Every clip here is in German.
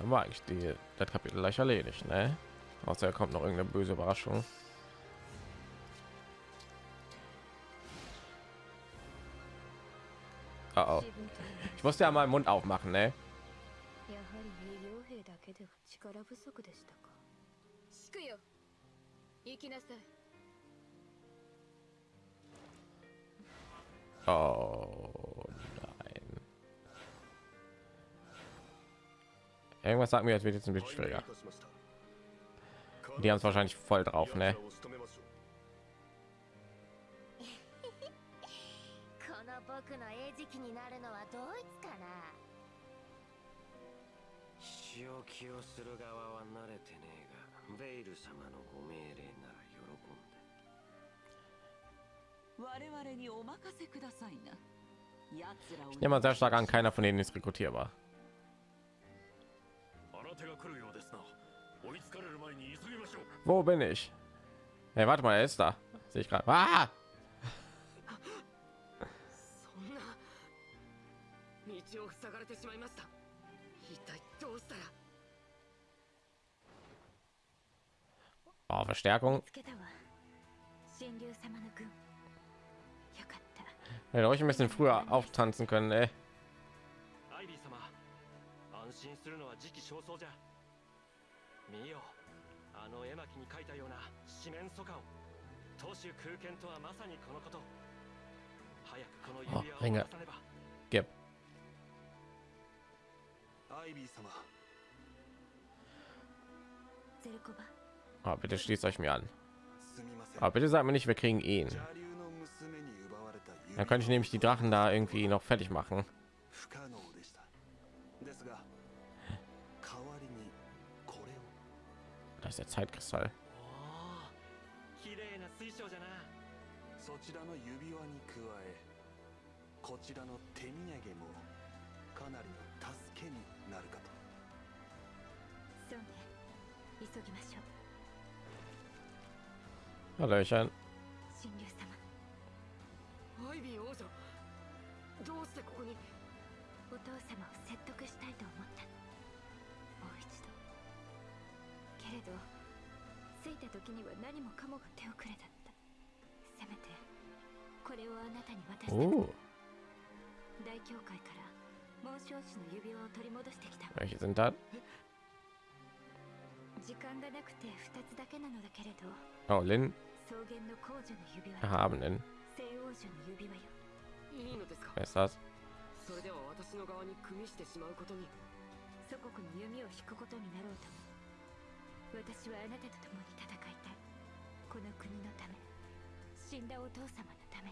Dann war eigentlich die das Kapitel gleich erledigt, ne? Außer kommt noch irgendeine böse Überraschung. Oh, oh. Ich musste ja mal den Mund aufmachen, ne? や Irgendwas sagt mir, es wird jetzt ein bisschen schwieriger. Die haben es wahrscheinlich voll drauf, ne? Ich nehme mal sehr stark an, keiner von denen ist rekrutierbar. Wo bin ich? Hey, warte mal, er ist da. Sehe ich gerade. Ah! Oh, Verstärkung. Hätte euch ein bisschen früher auftanzen können, ey. アイビー様安心するのは時期尚早じゃ見よあの絵巻に書いたような四面楚歌を当主空間とはまさにこのこと早くこの指輪を Oh, Ringe. 渡さねば Gib. アイビー様ゼルコバ Oh, bitte schließt euch mir an. すみません Aber bitte sagt mir nicht, wir kriegen ihn. 邪竜の娘に奪われた指 Dann könnte ich nämlich die Drachen da irgendwie noch fertig machen. Ist der Zeitkristall. おお綺麗な水晶じゃな。そちらの指輪に加えこちらの手土産もかなりの助けになるかと。そうね。急ぎましょう。Hallöchen. 神竜様。アイビー王女どうしてここに？お父様を説得したいと思ったけれど着いた時には何もかもが手遅れだった。せめてこれをあなたに渡した。く Oh, 大教会から紋章師の指輪を取り戻してきた。welche sind das? 時間がなくて2つだけなのだけれど Oh, Lin 草原の皇女の指輪。Erhabenen. 聖王女の指輪よ。いいのですか？Wer ist das? それでは私の側に組みしてしまうことに。祖国に弓を引くことになろうと。も私はあなたと共に戦いたい。この国のため死んだお父様のため。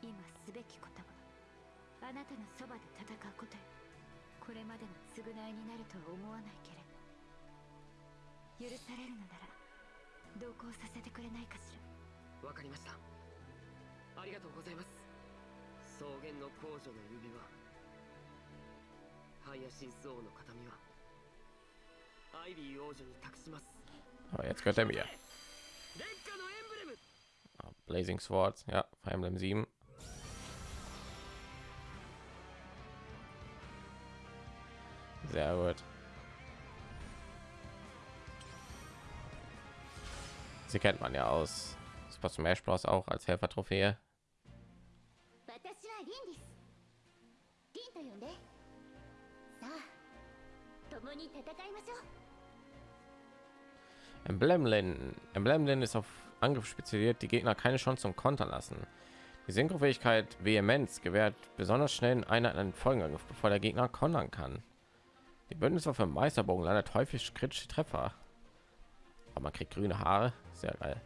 今すべきことはあなたのそばで戦うことよ。これまでの償いになるとは思わないけれど。許されるのなら同行させてくれないかしら。わかりました。ありがとうございます。草原の皇女の指輪。ハイヤシンス王の形見は Aber jetzt gehört er mir. Ah, Blazing Swords, ja, Fire Emblem 7. Sehr gut. Sie kennt man ja aus Super Smash Bros. auch als Helfer-Trophäe. Emblemlin. Emblemlin ist auf Angriff spezialisiert, die Gegner keine Chance zum Kontern lassen. Die Synchrofähigkeit Vehemenz gewährt besonders schnellen Einheiten einen Folgenangriff, bevor der Gegner kontern kann. Die Bündniswaffe Meisterbogen landet häufig kritische Treffer. Aber man kriegt grüne Haare, sehr geil.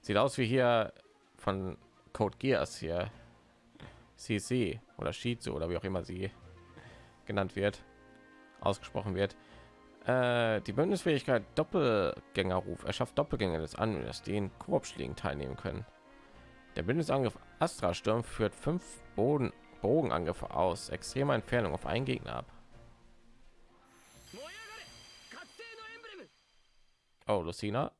Sieht aus wie hier von Code Geass hier. CC oder Shizu oder wie auch immer sie genannt wird, ausgesprochen wird. Äh, die Bündnisfähigkeit Doppelgängerruf erschafft Doppelgänger des Anwenders, die in Koop-Schlägen teilnehmen können. Der Bündnisangriff Astra Sturm führt fünf Boden Bogenangriffe aus extremer Entfernung auf einen Gegner ab. Oh, Lucina.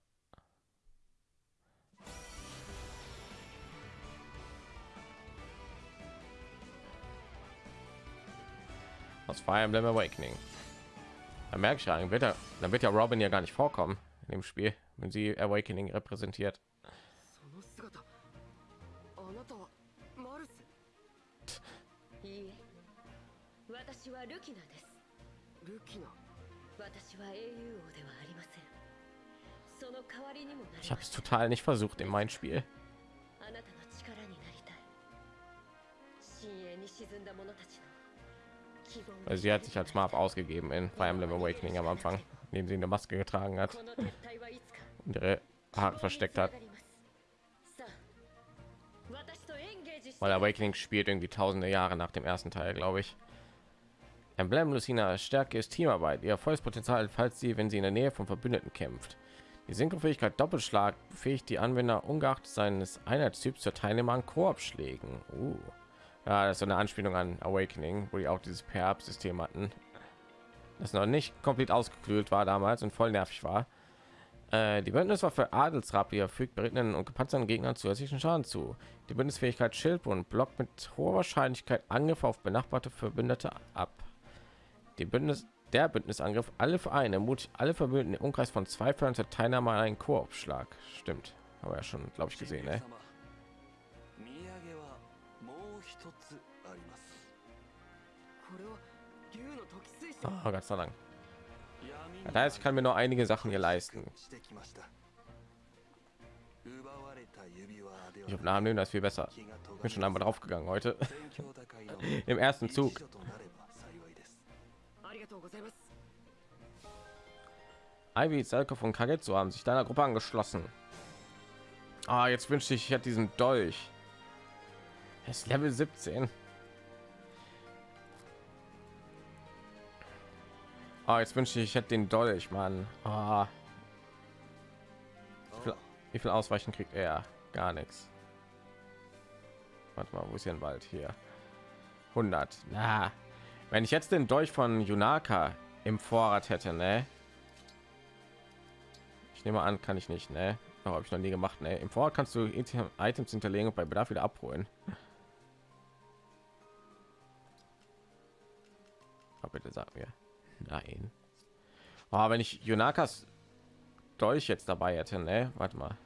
Aus Fire Emblem Awakening. Da merke ich ja, dann wird, er, dann wird ja Robin ja gar nicht vorkommen in dem Spiel, wenn sie Awakening repräsentiert. その姿あなたはマルスいいえ私はルキナですルキナ私は英雄王ではありませんその代わりにもな Ich り habe ま es す total nicht versucht in mein Spiel. あなたの力になりたい深淵に沈んだ者たちの also sie hat sich als Marv ausgegeben in Fire Emblem Awakening am Anfang, indem sie eine Maske getragen hat und ihre Haare versteckt hat. Weil Awakening spielt irgendwie tausende Jahre nach dem ersten Teil, glaube ich. Emblem Lucina Stärke ist Teamarbeit. Ihr volles Potenzial, falls sie, wenn sie in der Nähe von Verbündeten kämpft. Die Synchrofähigkeit Doppelschlag befähigt die Anwender ungeachtet seines Einheitstyps zur Teilnehmer an Koop-Schlägen. Uh. Ja, das ist so eine Anspielung an Awakening, wo die auch dieses Pair-Up-System hatten. Das noch nicht komplett ausgeklügelt war damals und voll nervig war. Äh, die Bündniswaffe Adelsrapier fügt berittenen und gepanzerten Gegnern zusätzlichen Schaden zu. Die Bündnisfähigkeit Schildbund blockt mit hoher Wahrscheinlichkeit Angriffe auf benachbarte Verbündete ab. Die Bündnis, der Bündnisangriff alle Vereine ermutigt alle Verbündeten im Umkreis von zwei Fällen zur Teilnahme an einem Koop-Schlag. Stimmt, haben wir ja schon, glaube ich, gesehen. Ne? Oh, Gott sei Dank. Das heißt, ich kann mir nur einige Sachen hier leisten. Ich habe Namen nehmen, das ist viel besser. Ich bin schon einmal drauf gegangen heute. Im ersten Zug. Ivy, Zelko von Kagetsu haben sich deiner Gruppe angeschlossen. Ah, jetzt wünschte ich, ich hätte diesen Dolch. Er ist Level 17. Ah, jetzt wünschte ich, ich hätte den Dolch, Mann. Ah, wie viel, wie viel Ausweichen kriegt er? Gar nichts. Warte mal, wo ist hier ein Wald? Hier. 100. Na, wenn ich jetzt den Dolch von Yunaka im Vorrat hätte, ne? Ich nehme an, kann ich nicht, ne? Oh, habe ich noch nie gemacht, ne? Im Vorrat kannst du Item- Items hinterlegen und bei Bedarf wieder abholen. Aber bitte sag mir. Nein. Oh, wenn ich Yunakas Dolch jetzt dabei hätte, ne? Warte mal.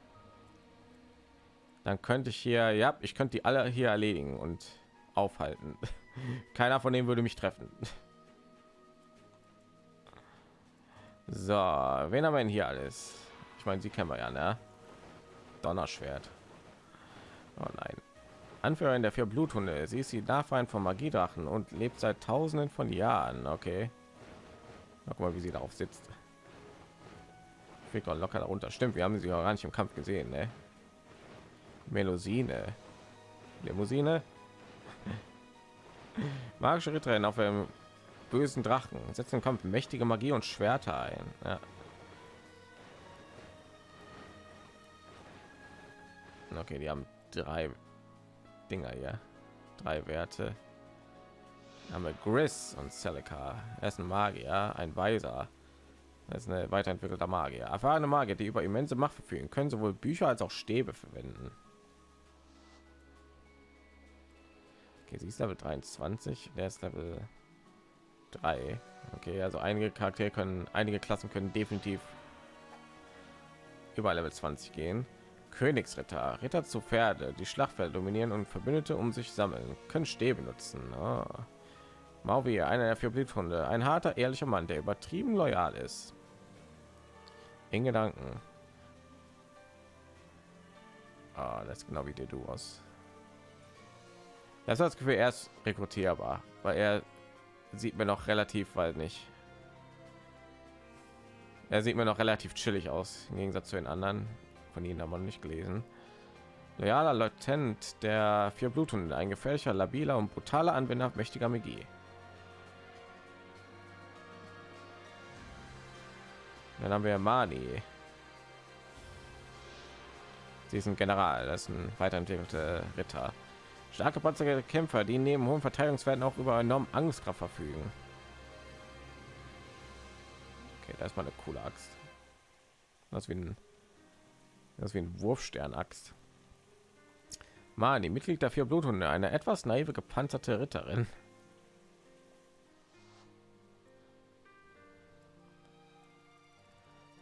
Dann könnte ich hier, ja, ich könnte die alle hier erledigen und aufhalten. Keiner von denen würde mich treffen. So, wen haben wir denn hier alles? Ich meine, sie kennen wir ja, ne? Donnerschwert. Oh nein. Anführerin der vier Bluthunde. Sie ist die Nachfahren von Magiedrachen und lebt seit Tausenden von Jahren. Okay. Guck mal, wie sie darauf sitzt. Doch locker darunter. Stimmt, wir haben sie auch gar nicht im Kampf gesehen, ne? Melusine. Limousine. Magische Ritterin auf einem bösen Drachen. Setzt im Kampf mächtige Magie und Schwerter ein. Ja. Okay, die haben drei Dinger hier. Drei Werte. Haben wir Gris und Celica. Er ist ein Magier, ein Weiser. Das ist eine weiterentwickelter Magier. Erfahrene Magier, die über immense Macht verfügen, können sowohl Bücher als auch Stäbe verwenden. Okay, sie ist Level 23, der ist Level 3. Okay, also einige Charaktere können, einige Klassen können definitiv über Level 20 gehen. Königsritter, Ritter zu Pferde, die Schlachtfeld dominieren und Verbündete um sich sammeln, können Stäbe nutzen. Oh. Mauvi, einer der vier Bluthunde, ein harter, ehrlicher Mann, der übertrieben loyal ist. In Gedanken. Ah, das ist genau wie der du aus. Das hat das Gefühl, er ist rekrutierbar, weil er sieht mir noch relativ, weil nicht. Er sieht mir noch relativ chillig aus im Gegensatz zu den anderen. Von ihnen haben wir nicht gelesen. Loyaler Lieutenant der vier Bluthunde, ein gefährlicher, labiler und brutaler Anwender mächtiger Magie. Dann haben wir Mani. Sie ist General, das ist ein weiterentwickelter Ritter. Starke panzerte Kämpfer, die neben hohen Verteidigungswerten auch über enorm Angstkraft verfügen. Okay, da ist mal eine coole Axt. Das ist wie ein, das ist wie ein Wurfstern-Axt. Mani, Mitglied der vier Bluthunde, eine etwas naive gepanzerte Ritterin.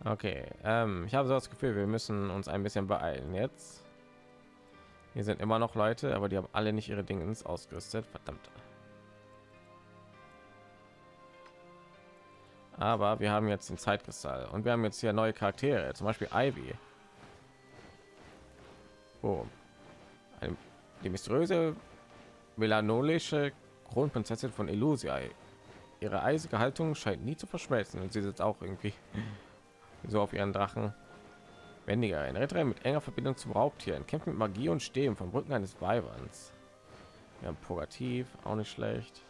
Okay, ähm, ich habe so das Gefühl, wir müssen uns ein bisschen beeilen jetzt. Hier sind immer noch Leute, aber die haben alle nicht ihre Dinge ausgerüstet. Verdammt. Aber wir haben jetzt den Zeitkristall und wir haben jetzt hier neue Charaktere, zum Beispiel Ivy. Oh. Eine, die mysteriöse melanolische Kronprinzessin von Illusia. Ihre eisige Haltung scheint nie zu verschmelzen und sie sitzt auch irgendwie so auf ihren Drachen. Wendiger, ein Ritter mit enger Verbindung zum Raubtieren, kämpft mit Magie und Stehen vom Rücken eines Weiberns. Wir haben Purgativ, auch nicht schlecht.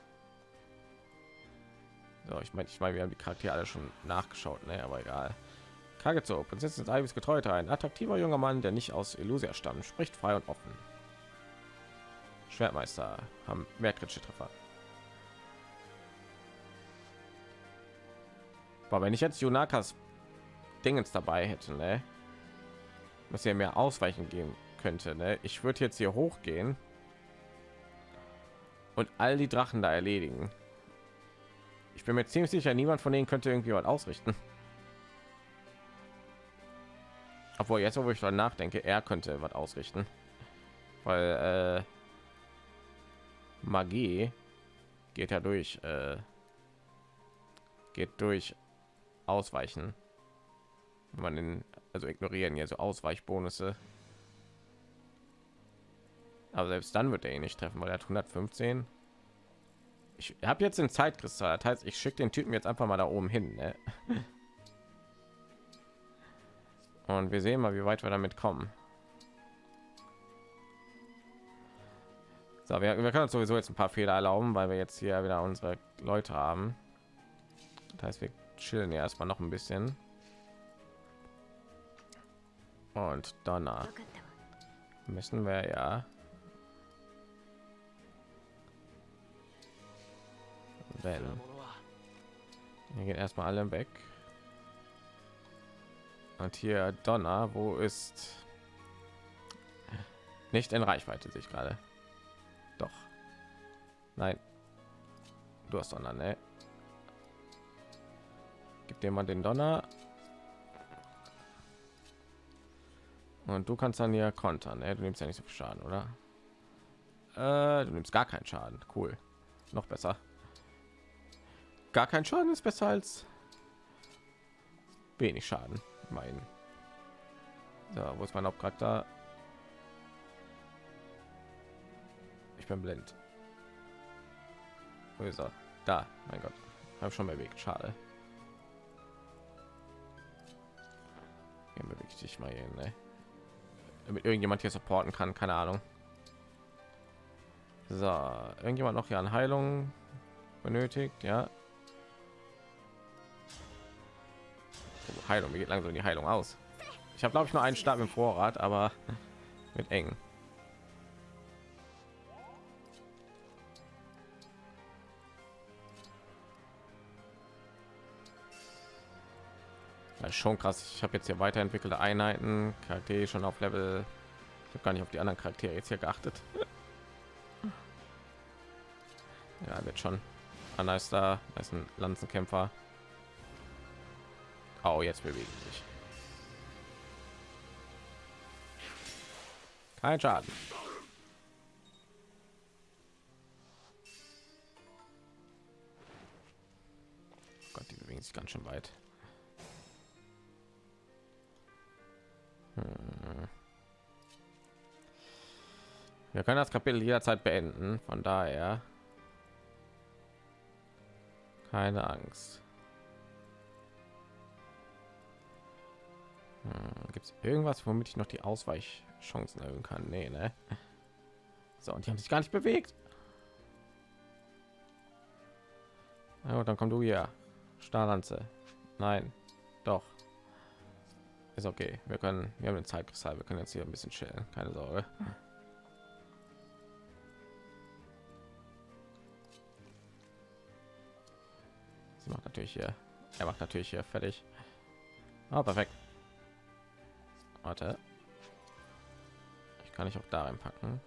So, ich meine, ich meine, wir haben die Charaktere alle schon nachgeschaut, ne? aber egal. Kagezo, Prinzessin Ivis Getreuter, ein attraktiver junger Mann, der nicht aus Illusia stammt, spricht frei und offen. Schwertmeister haben mehr kritische Treffer. Aber wenn ich jetzt Junakas Dingens dabei hätte, ne? was ja mehr ausweichen gehen könnte, ne? ich würde jetzt hier hochgehen und all die Drachen da erledigen. Ich bin mir ziemlich sicher, niemand von denen könnte irgendwie was ausrichten. Obwohl jetzt, wo ich dann nachdenke, er könnte was ausrichten, weil äh, Magie geht ja durch, äh, geht durch Ausweichen. Wenn man den, also ignorieren ja so Ausweichbonusse. Aber selbst dann wird er ihn nicht treffen, weil er hat 115 ich habe jetzt den Zeitkristall. Das heißt, ich schicke den Typen jetzt einfach mal da oben hin. Ne? Und wir sehen mal, wie weit wir damit kommen. So, wir, wir können uns sowieso jetzt ein paar Fehler erlauben, weil wir jetzt hier wieder unsere Leute haben. Das heißt, wir chillen ja erstmal noch ein bisschen. Und danach müssen wir ja Wellen. Hier gehen erstmal alle weg. Und hier Donner, wo ist nicht in Reichweite sich gerade. Doch. Nein. Du hast Donner, ne? Gib dir mal den Donner. Und du kannst dann hier kontern, ne? Du nimmst ja nicht so viel Schaden, oder? Äh, du nimmst gar keinen Schaden. Cool. Noch besser gar kein Schaden ist besser als wenig Schaden. Mein, so, wo ist mein Hauptcharakter? Ich bin blind. Wo ist er? Da, mein Gott, habe schon bewegt. Schade. Hier bewege ich dich mal hier, ne? Damit irgendjemand hier supporten kann, keine Ahnung. So, irgendjemand noch hier an Heilung benötigt, ja. Heilung. Mir geht langsam die Heilung aus. Ich habe glaube ich nur einen Stab im Vorrat, aber mit eng. Das ist schon krass. Ich habe jetzt hier weiterentwickelte Einheiten, Charaktere schon auf Level. Ich habe gar nicht auf die anderen Charaktere jetzt hier geachtet. ja, wird schon. Anna ist da, da ist ein Lanzenkämpfer. Oh, jetzt bewegen sich. Kein Schaden. Gott, die bewegen sich ganz schön weit. Wir können das Kapitel jederzeit beenden, von daher keine Angst. Hm, Gibt es irgendwas, womit ich noch die Ausweichchancen erhöhen kann? Nee, ne? So, und die haben sich gar nicht bewegt. Ja, dann komm du hier. Starlanze. Nein, doch. Ist okay. Wir können, wir haben den Zeitkristall. Wir können jetzt hier ein bisschen chillen. Keine Sorge. macht natürlich hier er macht natürlich hier fertig. Ah, perfekt. Warte. Ich kann ich auch da reinpacken.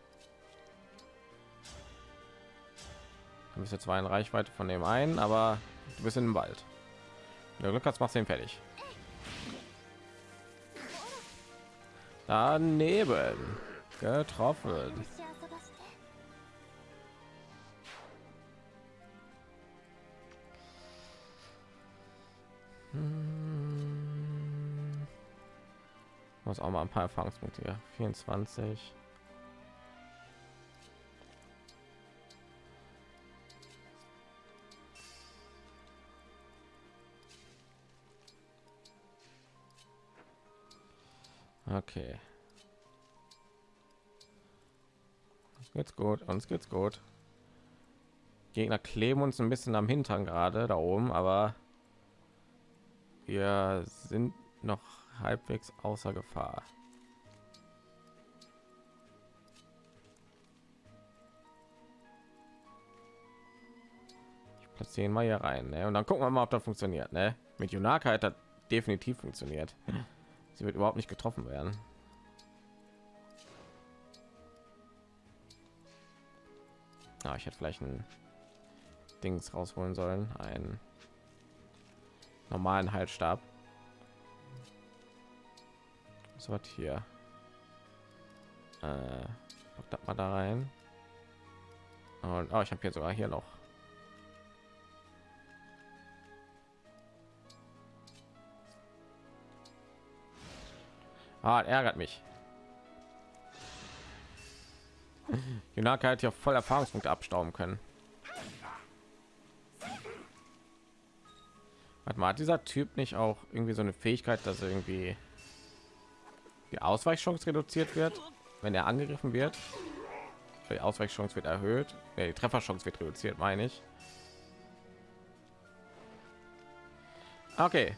Du bist jetzt zwar in reichweite von dem einen aber du bist in dem wald. Der glück hat machst den fertig. Daneben. Getroffen. Muss auch mal ein paar Erfahrungspunkte hier. 24. Okay. Uns geht's gut, uns geht's gut. Gegner kleben uns ein bisschen am Hintern gerade da oben, aber wir sind noch halbwegs außer Gefahr. Ich platziere ihn mal hier rein, ne? Und dann gucken wir mal, ob das funktioniert, ne? Mit Junaka hat das definitiv funktioniert. Sie wird überhaupt nicht getroffen werden. Ah, ich hätte vielleicht ein Dings rausholen sollen, einen normalen Halsstab. So was hier. Äh, das mal da rein. Und oh, ich habe hier sogar hier noch. Ah, ärgert mich. Junaka hätte ja voll Erfahrungspunkte abstauben können. Warte mal, hat dieser Typ nicht auch irgendwie so eine Fähigkeit, dass irgendwie die Ausweichchance reduziert wird, wenn er angegriffen wird? Die Ausweichchance wird erhöht, ja, die Trefferchance wird reduziert, meine ich. Okay,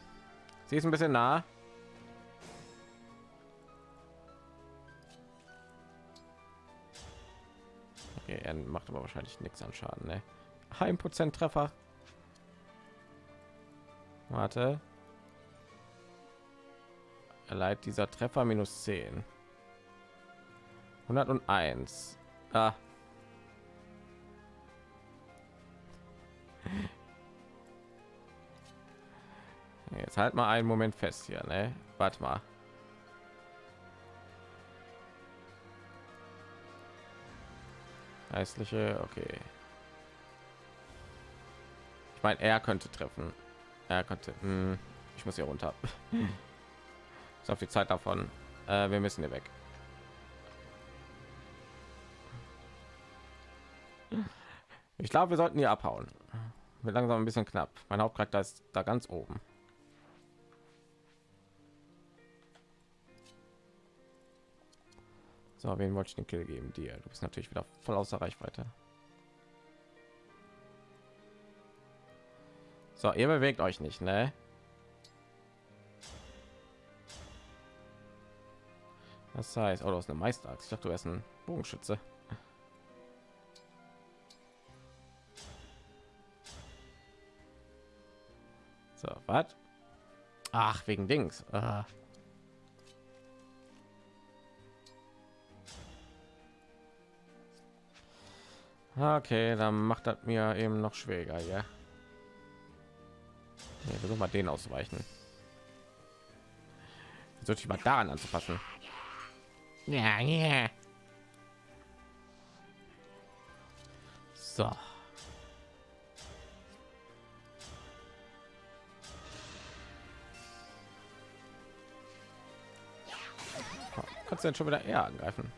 sie ist ein bisschen nah. Okay, er macht aber wahrscheinlich nichts an Schaden, ne? Prozent Treffer. Warte. Erleidet dieser Treffer minus 10. 101. Ah. Jetzt halt mal einen Moment fest hier, ne? Warte mal. Geistliche, okay. Ich meine, er könnte treffen. Er könnte. Hm, ich muss hier runter. Auf die Zeit davon. Äh, wir müssen hier weg. Ich glaube, wir sollten hier abhauen. Wird langsam ein bisschen knapp. Mein Hauptcharakter ist da ganz oben. So, wen wollte ich den Kill geben? Dir. Du bist natürlich wieder voll außer Reichweite. So, ihr bewegt euch nicht, ne? Das heißt, oh, du hast eine Meisterachse. Ich dachte, du hast ein Bogenschütze. So, was? Ach, wegen Dings. Ah. Okay, dann macht das mir eben noch schwieriger, ja. Nee, versuch mal den ausweichen. Sollte ich mal daran anzupassen. Ja, ja. So. Kannst du denn schon wieder eher angreifen?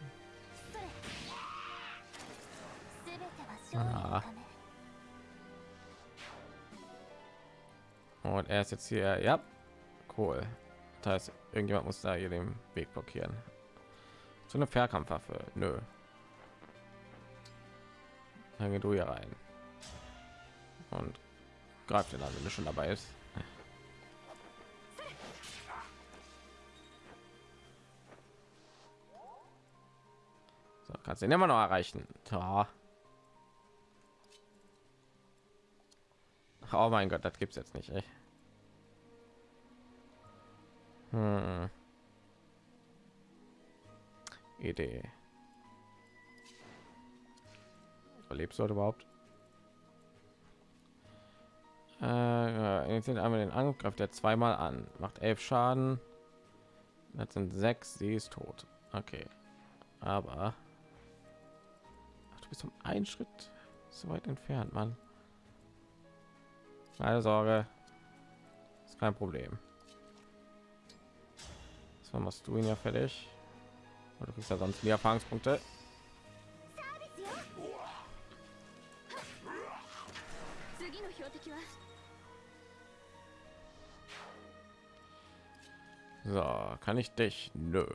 Ah. Und er ist jetzt hier. Ja, cool. Das heißt, irgendjemand muss da hier den Weg blockieren. So eine Fernkampfwaffe, nö. Dann geh du hier rein und greift den an, wenn du schon dabei ist. So, kannst ihn immer noch erreichen. Ja. Oh mein Gott, das gibt's jetzt nicht. Ey. Hm. Idee. Überlebst du überhaupt? Äh, initiiert einmal den Angriff, der zweimal an, macht elf Schaden. Das sind sechs, sie ist tot. Okay, aber Ach, du bist um einen Schritt so weit entfernt, Mann. Keine Sorge, ist kein Problem. So machst du ihn ja fertig. Du kriegst ja sonst mehr Erfahrungspunkte. So, kann ich dich? Nö.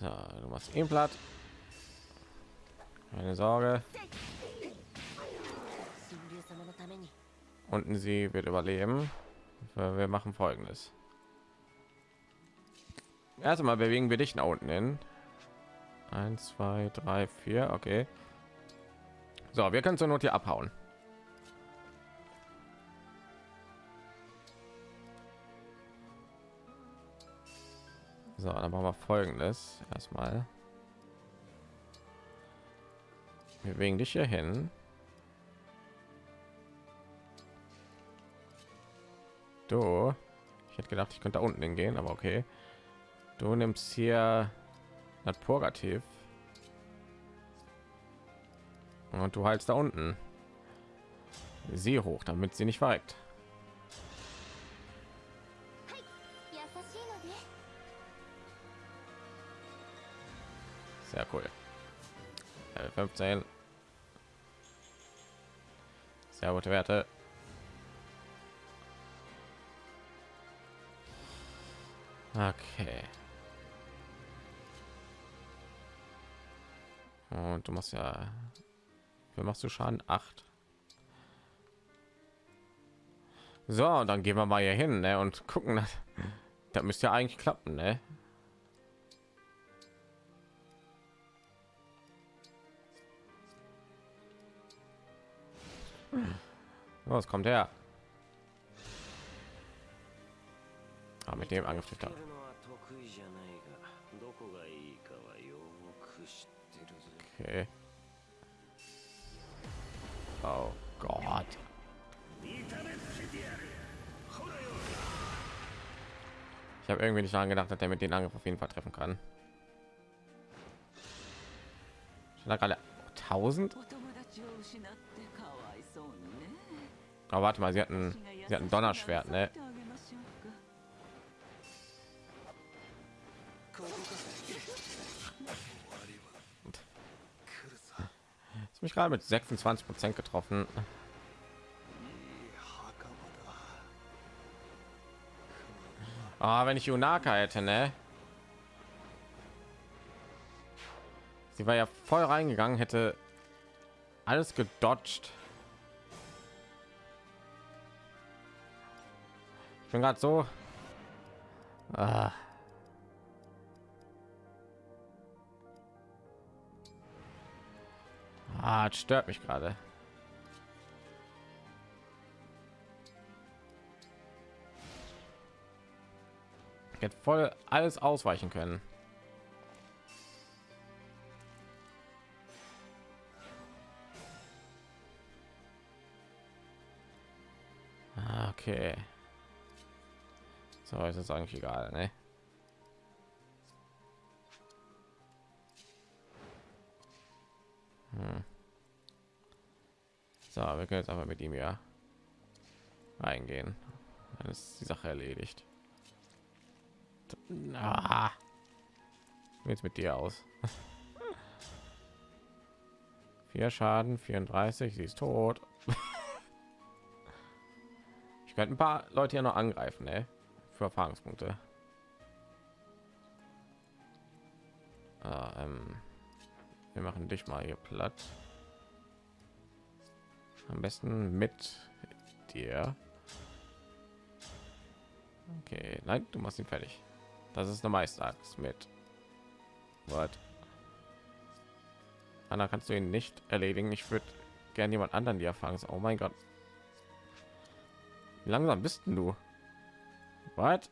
So, du machst ihn platt. Keine Sorge. Unten sie wird überleben. Wir machen folgendes. Erstmal bewegen wir dich nach unten hin. 1, 2, 3, 4. Okay. So, wir können zur Not hier abhauen. So, dann machen wir folgendes. Erstmal. Wir bewegen dich hier hin. Du, ich hätte gedacht, ich könnte da unten hingehen, aber okay. Du nimmst hier das Purgativ. Und du heilst da unten. Sie hoch, damit sie nicht verreckt. Sehr cool. Level 15. Sehr gute Werte. Okay. Und du machst ja, wie machst du Schaden? 8. So, dann gehen wir mal hier hin ne, und gucken. Das müsste ja eigentlich klappen, ne? Was kommt her? Aber mit dem Angriff da. Okay. Oh Gott. Ich habe irgendwie nicht daran gedacht, dass er mit den Angriff auf jeden Fall treffen kann. Schon da gerade 1000. Aber warte mal, sie hatten, sie hatten Donnerschwert, ne? mich gerade mit 26 Prozent getroffen. Ah, oh, wenn ich Unaka hätte, ne? Sie war ja voll reingegangen, hätte alles gedodged. Ich bin gerade so. Ah. Das stört mich gerade. Hätte voll alles ausweichen können. Ah, Okay. So, ist es eigentlich egal, ne? Hm. So, wir können jetzt aber mit ihm ja reingehen. Dann ist die Sache erledigt. Ah. Jetzt mit dir aus. Vier Schaden, 34, sie ist tot. ich könnte ein paar Leute hier noch angreifen, ne? Für Erfahrungspunkte. Ah, ähm, wir machen dich mal hier platt. Am besten mit dir. Okay, nein, du machst ihn fertig. Das ist eine Meisterachs mit. Was? Anna, kannst du ihn nicht erledigen? Ich würde gerne jemand anderen die Erfahrung. Oh mein Gott. Wie langsam bist du? Was?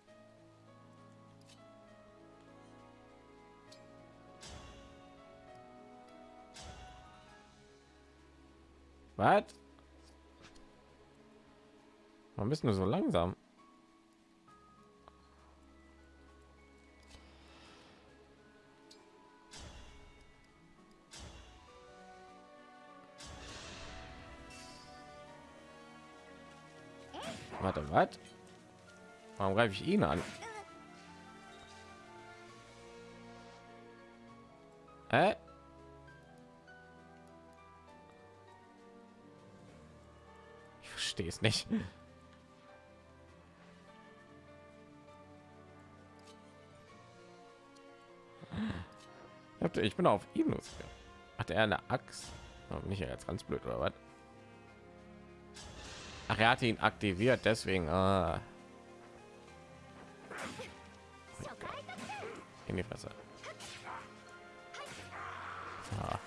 Was? Warum bist du so langsam? Warte, was? Warum greife ich ihn an? Hä? Ich verstehe es nicht. Ich bin auf ihn los. Hat er eine Axt? Oh, nicht jetzt ganz blöd oder was? Ach, er hatte ihn aktiviert, deswegen. Ah. In die Fresse. Ah.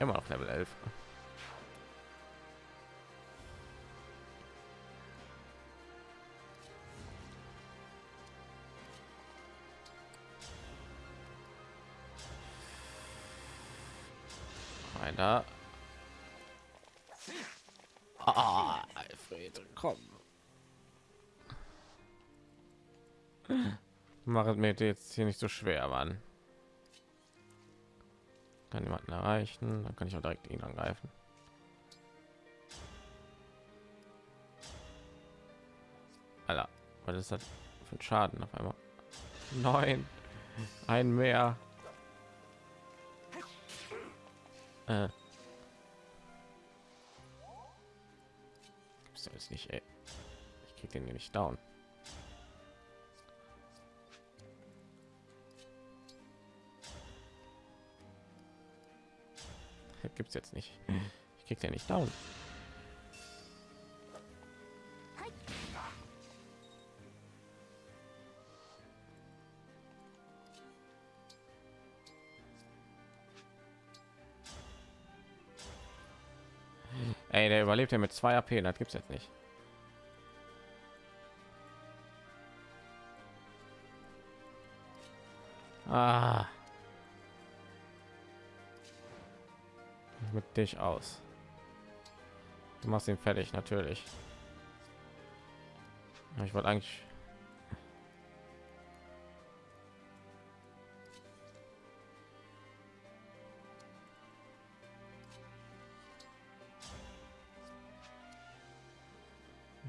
Immer noch Level 11. Mir jetzt hier nicht so schwer, Mann. Kann jemanden erreichen, dann kann ich auch direkt ihn angreifen. Alter, was ist das für ein Schaden auf einmal? Neun, ein mehr. Äh. Gibt's jetzt nicht, ey. Ich krieg den nicht down. Gibt's jetzt nicht. Ich krieg den nicht down. Ey, der überlebt ja mit zwei AP, das gibt's jetzt nicht. Ah. Mit dich aus. Du machst ihn fertig, natürlich. Ich wollte eigentlich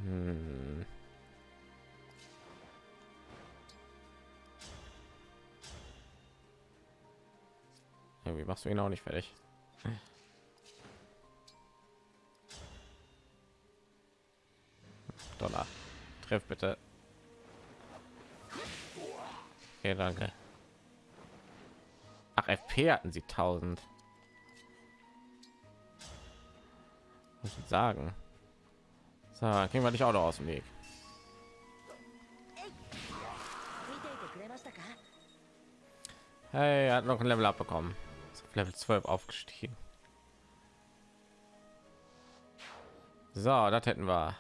Hm. Irgendwie machst du ihn auch nicht fertig. Dollar. Treff bitte. Okay, danke. Ach, FP hatten sie 1000. Muss ich sagen. So, kriegen wir dich auch noch aus dem Weg. Hey, er hat noch ein Level abbekommen. Level 12 aufgestiegen. So, das hätten wir.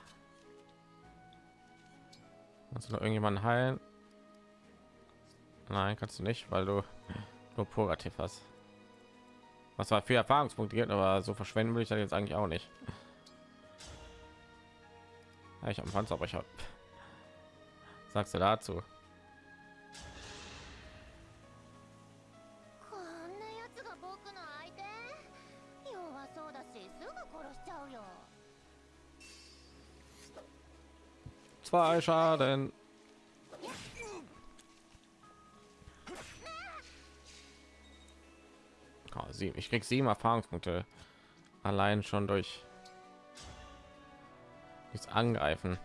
Kannst du noch irgendjemanden heilen? Nein, kannst du nicht, weil du nur Purgativ hast. Was war für Erfahrungspunkte aber so verschwenden will ich das jetzt eigentlich auch nicht. Ja, ich habe Panzer, aber ich habe. Sagst du dazu? Zwei Schaden. Oh, sieben. Ich krieg sieben Erfahrungspunkte allein schon durch nichts angreifen.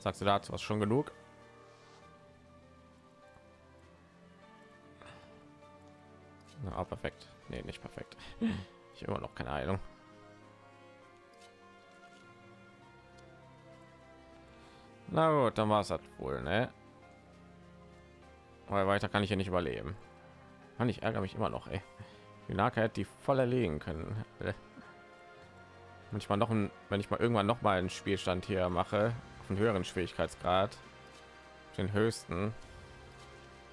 Sagst du dazu was schon genug? Na, perfekt. Nee, nicht perfekt. Ich immer noch keine Heilung. Na gut, dann war es das wohl, ne? Weil weiter kann ich ja nicht überleben. Mann, ich ärgere mich immer noch, ey. Die Naka hätte die voll erlegen können. wenn ich mal noch ein, wenn ich mal irgendwann noch mal einen Spielstand hier mache, auf einen höheren Schwierigkeitsgrad, den höchsten,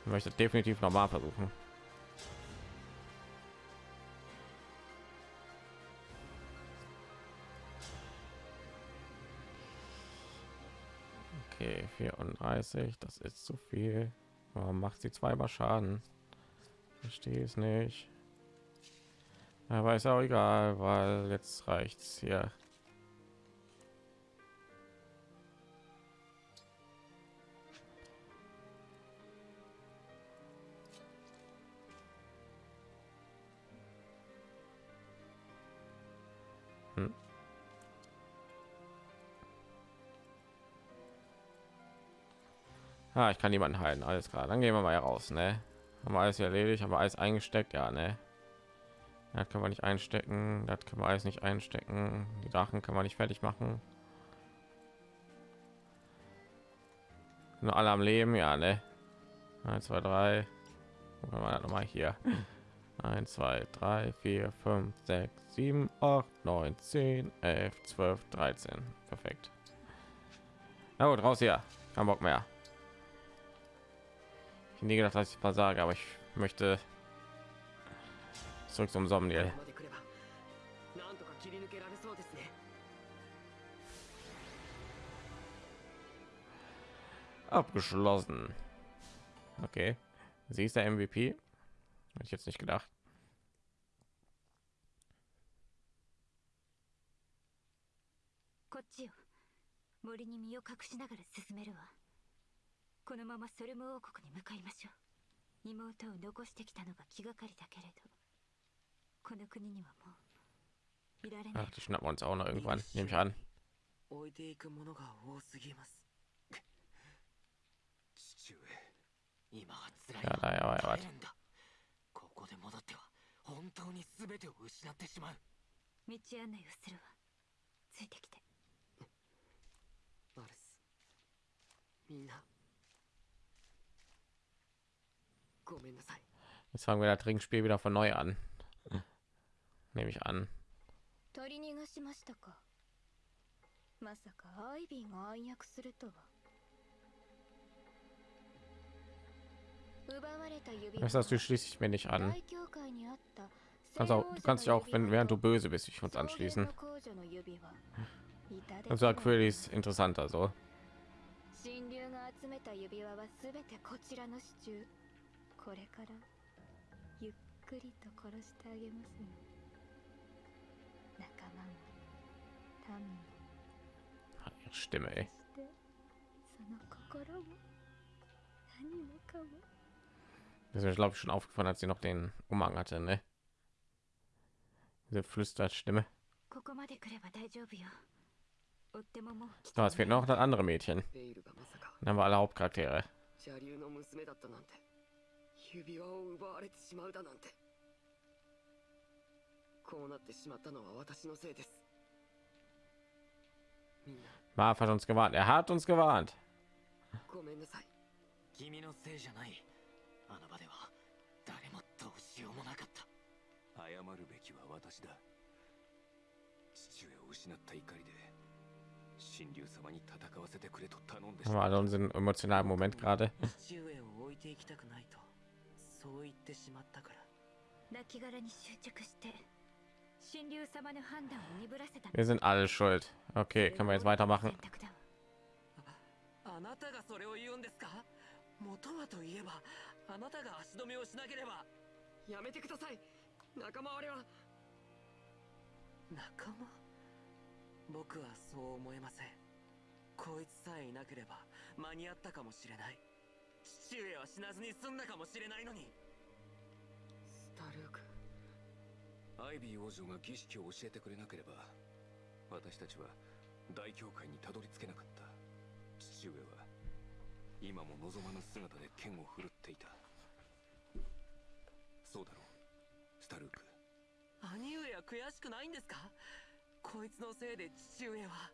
möchte ich definitiv noch mal versuchen. Okay, 34, das ist zu viel. Warum macht sie zweimal Schaden? Verstehe es nicht. Aber ist auch egal, weil jetzt reicht's hier. Ah, ich kann niemanden heilen. Alles klar, dann gehen wir mal raus, ne? Haben wir alles erledigt, haben wir alles eingesteckt, ja, ne? Das kann man nicht einstecken, das kann man alles nicht einstecken. Die Drachen kann man nicht fertig machen. Nur alle am Leben, ja, ne? 1, 2, 3. Gucken wir noch mal hier. 1, 2, 3, 4, 5, 6, 7, 8, 9, 10, 11, 12, 13. Perfekt. Na gut, raus hier. Kein Bock mehr ich nie gedacht, dass ich versage, aber ich möchte zurück zum Somniel. Abgeschlossen. Okay. Sie ist der MVP. Hätte ich jetzt nicht gedacht. Hier. このままソルム王国に向かいましょう妹を残してきたのが気がかりだけれどこの国にはもういられない Ach, die schnappen wir uns auch noch irgendwann. Nehme ich an. 置いていくものが多すぎます父上今は辛いやだやばいやばい耐えるんだここで戻っては本当に全てを失ってしまう道案内をするわついてきてアルスみんな Jetzt fangen wir das Trinkspiel wieder von neu an. Nehme ich an. 取り逃がしましたかまさかアイビーが暗躍するとは奪われた指輪 Das heißt, du schließt dich mir nicht an. 大教会にあった Kannst auch, du kannst dich auch, wenn während du böse bist, dich uns anschließen. Das war Quillis interessanter so. 神竜が集めた指輪はすべてこちらの支柱 これからゆっくりと殺してあげますよ仲間も民も Ihre Stimme, ey. そしてその心も何もかも Das ist mir, glaube ich, schon aufgefallen, als sie noch den Umhang hatte, ne? Diese Flüsterstimme. ここまで来れば大丈夫よ追ってももう来 So, es fehlt noch das andere Mädchen. ベイルがまさか Dann haben wir alle Hauptcharaktere. 指輪を奪われてしまうだなんて。こうなってしまったのは私のせいです。Marv hat uns gewarnt. Er hat uns gewarnt. ごめんなさい。君のせいじゃない。あの場では誰もどうしようもなかった。謝るべきは私だ。父上を失った怒りで神竜様に戦わせてくれと頼んでし Haben wir まっ alle unseren emotionalen Moment gerade. 父上を置いていきたくないとそう言ってしまったから。亡きに執着して神竜様の判断を鈍らせた。Wir sind alle schuld. Okay, können wir jetzt weitermachen? あなたがそれを言うんですか？元はといえばあなたが足止めをしなければ。やめてください。仲間割れは。仲間？僕はそう思えません。こいつさえいなければ間に合ったかもしれない父上は死なずに済んだかもしれないのに。スタルーク。アイビー王女が儀式を教えてくれなければ私たちは大教会にたどり着けなかった。父上は今も望まぬ姿で剣を振るっていた。そうだろうスタルーク。兄上は悔しくないんですか？こいつのせいで父上は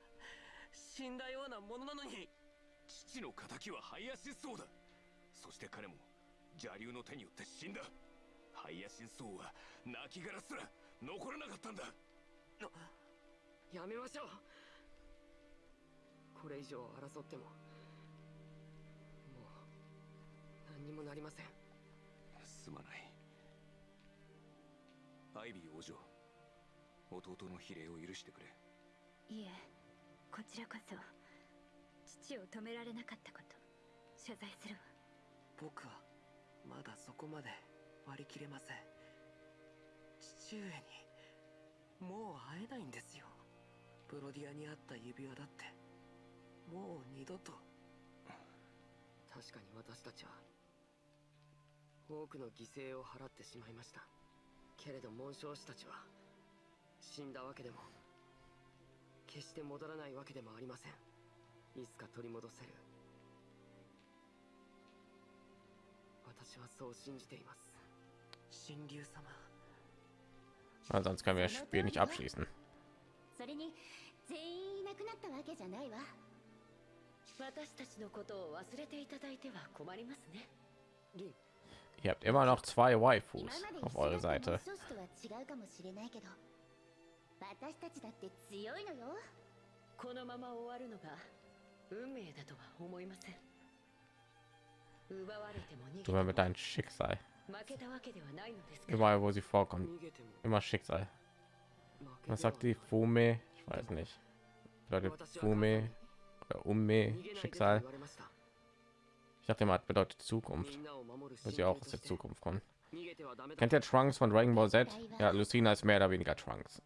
死んだようなものなのに。父の仇はハイヤシンソウだそして彼も邪竜の手によって死んだ。ハイヤシンソウは亡骸すら残らなかったんだ。やめましょう。これ以上争ってももう何にもなりません。すまない。アイビー王女弟の比例を許してくれ。いえこちらこそ。父を止められなかったこと謝罪するわ僕はまだそこまで割り切れません。父上にもう会えないんですよ。プロディアにあった指輪だって。もう二度と。確かに私たちは多くの犠牲を払ってしまいました。けれど紋章師たちは死んだわけでも決して戻らないわけでもありません。いつか取り戻せる 私はそう信じています神竜様 Weil sonst können wir das Spiel nicht abschließen. それに全員いなくなったわけじゃないわ私たちのことを忘れていただいては困りますねリン Ihr habt immer noch zwei 今 Waifus まで auf eure 一緒だった Seite. Du mit deinem Schicksal. Überall, wo sie vorkommt, immer Schicksal. Was sagt die Fume? Ich weiß nicht. Leute, Fume oder Umme, Schicksal. Ich dachte mal, bedeutet Zukunft. Weil sie auch aus der Zukunft kommen. Kennt ihr Trunks von Dragon Ball Z? Ja, Lucina ist mehr oder weniger Trunks.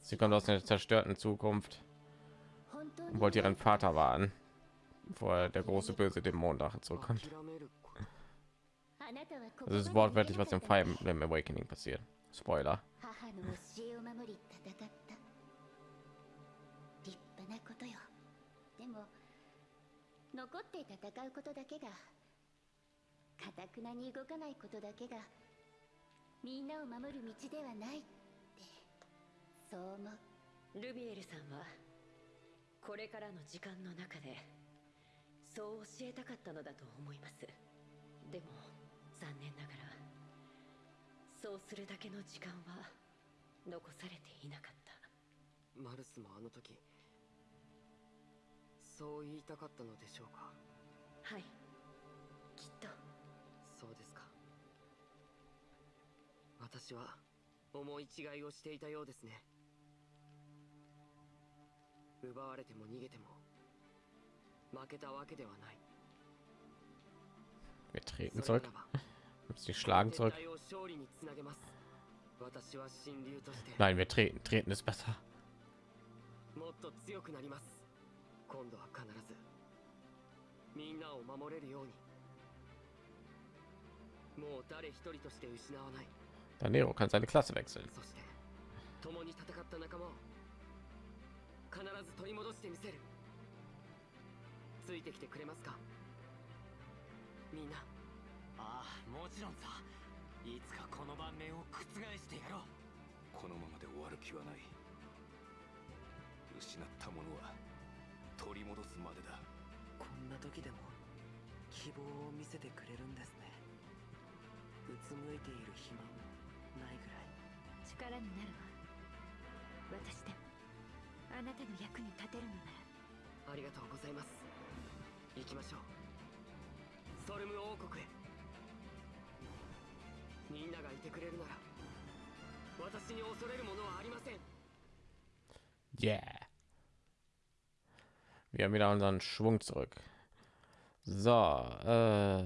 Sie kommt aus einer zerstörten Zukunft und wollte ihren Vater wahren. vor der große böse Dämon da zurückkommt das ist wortwörtlich was im fire im awakening passiert. Spoiler. ルビエルさんはこれからの時間の中でそう教えたかったのだと思います。でも残念ながらそうするだけの時間は残されていなかった。マルスもあの時そう言いたかったのでしょうか？はい。きっと。そうですか。私は思い違いをしていたようですね。奪われても逃げても Wir treten zurück. Sie schlagen zurück. Nein, wir treten. Treten ist besser. Danero kann seine Klasse wechseln. ついてきてくれますか？みんな。ああもちろんさ。いつかこの盤面を覆してやろう。このままで終わる気はない。失ったものは取り戻すまでだ。こんな時でも希望を見せてくれるんですね。うつむいている暇もないぐらい。力になるわ。私でもあなたの役に立てるのなら。ありがとうございます行きましょうストルム王国へみんながいてくれるなら私に恐れるものはありません Yeah. Wir haben wieder unseren Schwung zurück. So. Äh,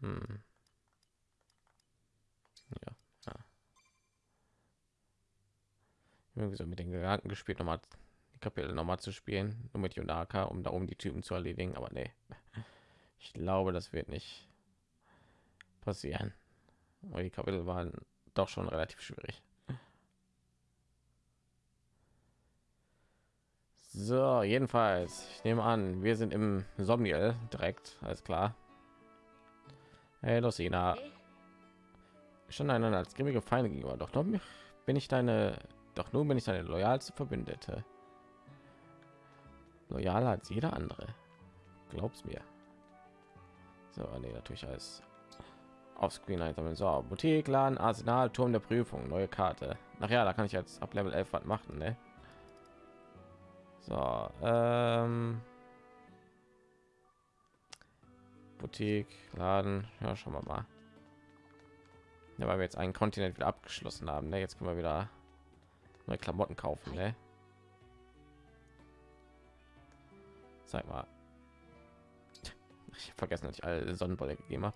hm. Ja. ja. Irgendwie so mit den Gedanken gespielt, nochmal die Kapitel nochmal zu spielen, nur mit Yonaka, um da oben die Typen zu erledigen. Aber nee, ich glaube, das wird nicht passieren. Weil die Kapitel waren doch schon relativ schwierig. So, jedenfalls, ich nehme an, wir sind im Somniel direkt, alles klar. Hey, Lucina. え Schon einander als grimmige Feinde gegenüber. Doch nun bin ich deine, doch nun bin ich deine loyalste Verbündete. Loyaler als jeder andere. Glaub's mir. So, nee, natürlich alles auf Screen einsammeln. So, Boutique, Laden, Arsenal, Turm der Prüfung, neue Karte. Ach ja, da kann ich jetzt ab Level 11 was machen, ne? So, ähm, Boutique, Laden, ja, schauen wir mal. Ja, weil wir jetzt einen Kontinent wieder abgeschlossen haben, ne? Jetzt können wir wieder neue Klamotten kaufen, ne? Zeig mal. Ich vergessen, dass ich alle Sonnenbrille gegeben habe.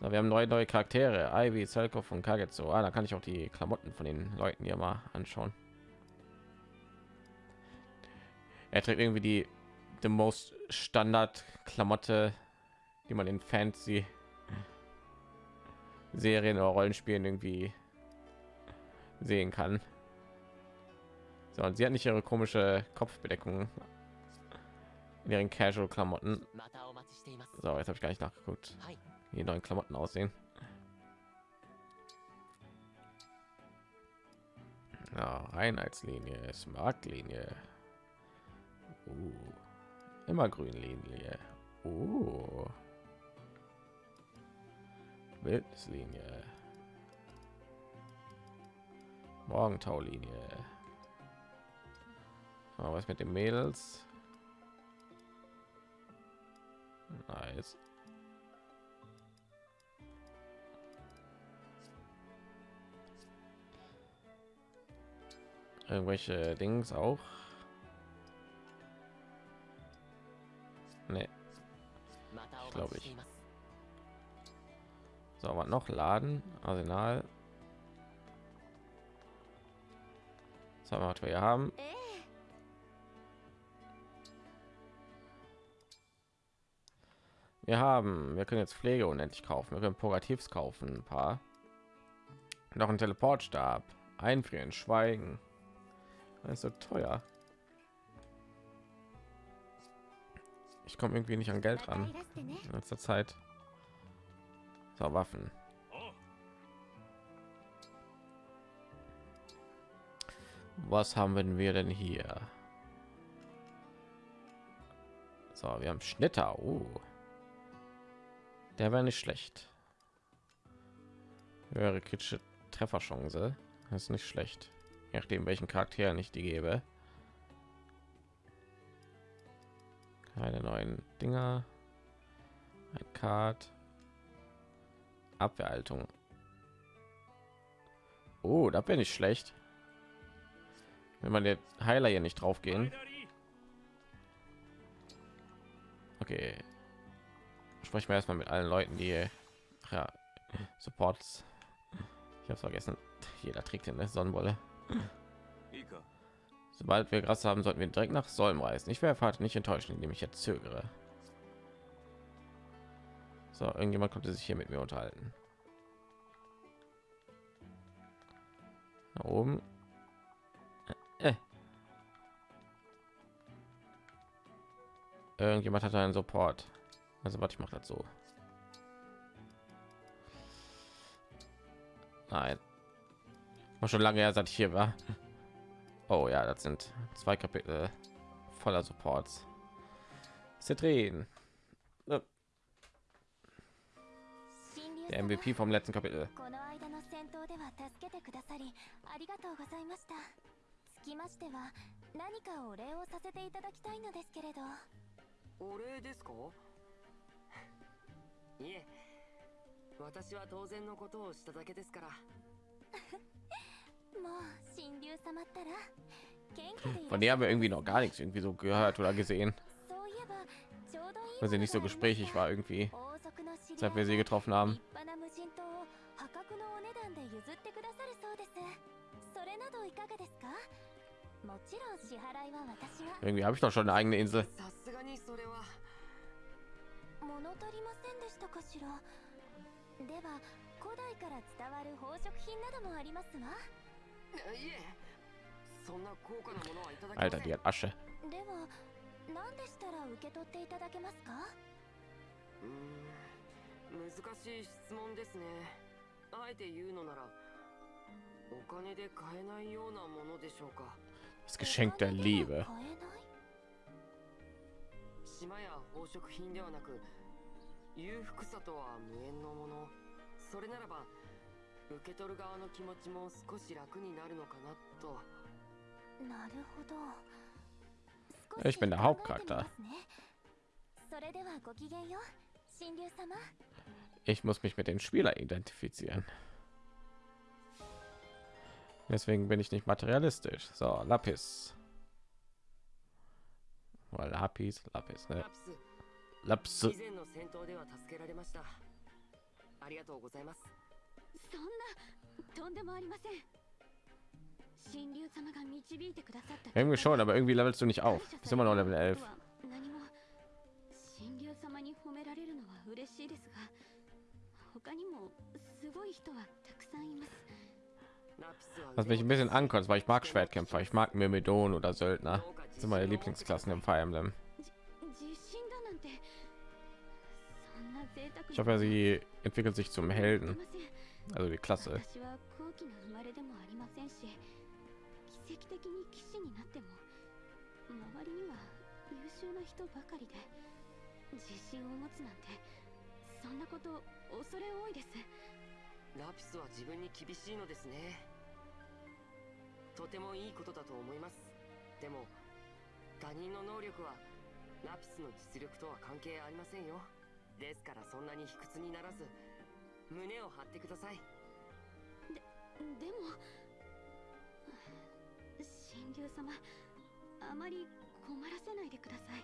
So, wir haben neue neue Charaktere, Ivy, Zelkov und Kagetsu. Ah, da kann ich auch die Klamotten von den Leuten hier mal anschauen. Er trägt irgendwie die the most Standard Klamotte, die man in Fancy Serien oder Rollenspielen irgendwie sehen kann. So, und sie hat nicht ihre komische Kopfbedeckung in ihren casual klamotten so jetzt habe ich gar nicht nachgeguckt die neuen klamotten aussehen ja, reinheitslinie ist marktlinie uh, immer grün linie uh. Wildnislinie. Morgentaulinie. Aber was mit den Mädels? Nice. Irgendwelche Dings auch. Nee. Ich Glaube ich. So, was noch laden? Arsenal. So, was wir hier haben. Wir haben, wir können jetzt Pflege unendlich kaufen. Wir können Purgativs kaufen, ein paar. Noch ein Teleportstab. Einfrieren, schweigen. Das ist so teuer. Ich komme irgendwie nicht an Geld ran. In letzter Zeit. So, Waffen. Was haben wir denn hier? So, wir haben Schnitter. Oh. Der wäre nicht schlecht. Höhere kritische Trefferchance. Das ist nicht schlecht. Je nachdem, welchen Charakteren ich die gebe. Keine neuen Dinger. Ein Card. Abwehrhaltung. Oh, da bin ich schlecht. Wenn man der Heiler hier nicht drauf gehen. Okay sprechen wir erstmal mit allen Leuten, die ja, Supports. Ich habe vergessen. Jeder trägt eine Sonnenwolle. Sobald wir Gras haben, sollten wir direkt nach Solm reisen. Ich wäre Vater nicht enttäuschen, indem ich jetzt zögere. So, irgendjemand konnte sich hier mit mir unterhalten. Da oben. Äh. äh. Irgendjemand hat einen Support. Also warte, ich mache das so. Nein. War schon lange her, seit ich hier war. Oh ja, das sind zwei Kapitel voller Supports. Zitrin. Äh. Der MVP vom letzten Kapitel. いましたつきましては何かお礼をさせていただきたいのですけれどお礼ですかいえ私は当然のことをしただけですからもう神竜様ったら謙虚でいらっしゃ Von der haben wir irgendwie noch gar nichts irgendwie so gehört oder gesehen, そういえばちょうどいい weil sie nicht so gesprächig war irgendwie, 王族の知り合 seit い wir sie getroffen haben. 立派な無人島を破格のお値段で譲ってくださるそうですそれなどいかがですかもちろん支払いは私が Irgendwie habe ich doch schon eine eigene Insel. 物足りませんでしたかしら？では古代から伝わる宝飾品などもありますわ。いえそんな高価なものはいただけません。die hat Asche. では何でしたら受け取っていただけますか？うーん難しい質問ですね。あえて言うのならお金で買えないようなものでしょうか。Das Geschenk der Liebe. 買えない？島や宝飾品ではなく 裕福さとは無縁のものそれならば受け取る側の気持ちも少し楽になるのかなとなるほど Ich bin der Hauptcharakter. それではごきげんよう神竜様 Ich muss mich mit den Spieler identifizieren. Deswegen bin ich nicht materialistisch. So, Lapis. Oder Lapis, Lapis, ne? ラプス Laps. 以前の戦闘では助けられましたありがとうございますそんなとんでもありません神竜様が導いてくださった Irgendwie schon, aber irgendwie levelst du nicht auf. Bist immer noch Level 11. 何も神竜様に褒められるのは嬉しいですが他にもすごい人はたくさんいますラプスは Was mich ein bisschen ankotzt, weil ich mag Schwertkämpfer, ich mag Myrmidon oder Söldner. sind meine Lieblingsklassen im Fire Emblem. Ich hoffe, sie entwickelt sich zum Helden, also die Klasse. そんなこと恐れ多いですラピスは自分に厳しいのですねとてもいいことだと思いますでも他人の能力はラピスの実力とは関係ありませんよ。ですからそんなに卑屈にならず胸を張ってください。でも神竜様あまり困らせないでください。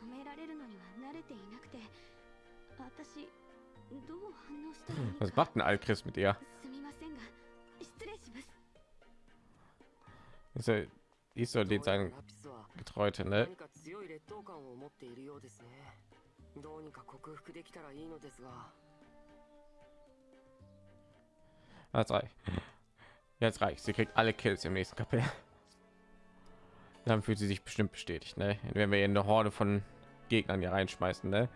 褒められるのには慣れていなくて私どう反応したらいい Was か macht ein Alchris mit ihr? すみませんが失礼します Ist er, die ist so どう den やら sein ラピスは Getreute, ne? 何か強い劣等感を持っているようですねどうにか克服できたらいいのですが Jetzt reicht. Jetzt reicht. Sie kriegt alle Kills im nächsten Kapitel. Dann fühlt sie sich bestimmt bestätigt, ne? Wenn wir in eine Horde von Gegnern hier reinschmeißen, ne?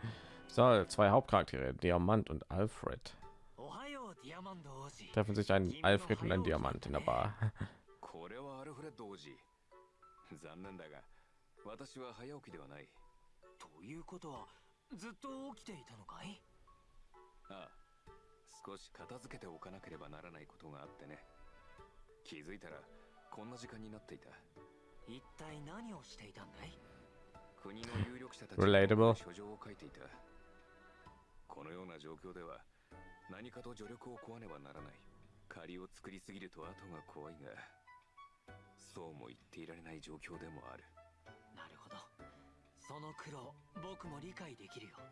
So, zwei Hauptcharaktere, Diamant und Alfred. おはようディアマンド王子 Treffen sich ein Alfred und ein Diamant in der Bar. 残念だが私は早起きではない。ということはずっと起きていたのかい？ああ少し片付けておかなければならないことがあってね。気づいたらこんな時間になっていた。一体何をしていたんだい？国の有力者たち Relatable 書状を書いていた。このような状況では何かと助力を請わねばならない。借りを作りすぎると後が怖いがそうも言っていられない状況でもある。なるほど。その苦労僕も理解できるよ。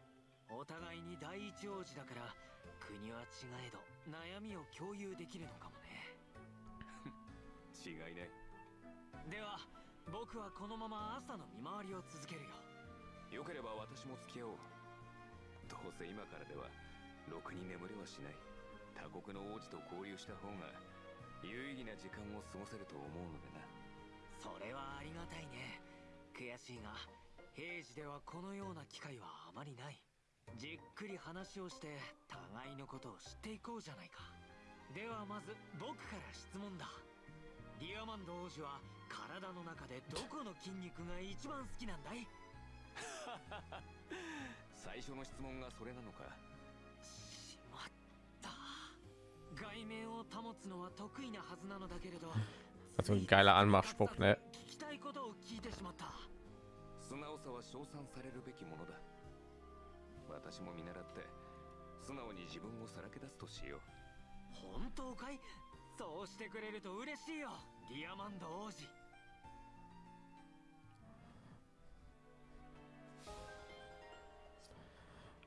お互いに第一王子だから国は違えど悩みを共有できるのかもね。違いねでは僕はこのまま朝の見回りを続けるよ。よければ私も付き合おう。どうせ今からではろくに眠れはしない。他国の王子と交流した方が有意義な時間を過ごせると思うのでなそれはありがたいね。悔しいが平時ではこのような機会はあまりない。じっくり話をして互いのことを知っていこうじゃないか。ではまず僕から質問だ。ディアマンド王子は体の中でどこの筋肉が一番好きなんだい？最初の質問がそれなのか。しまった。外面を保つのは得意なはずなのだけれど Also ein geiler Anmachspruch, ne? 聞きたいことを聞いてしまった素直さは称賛されるべきものだ私も見習って素直に自分をさらけ出すとしよう本当かいそうしてくれると嬉しいよディアマンド王子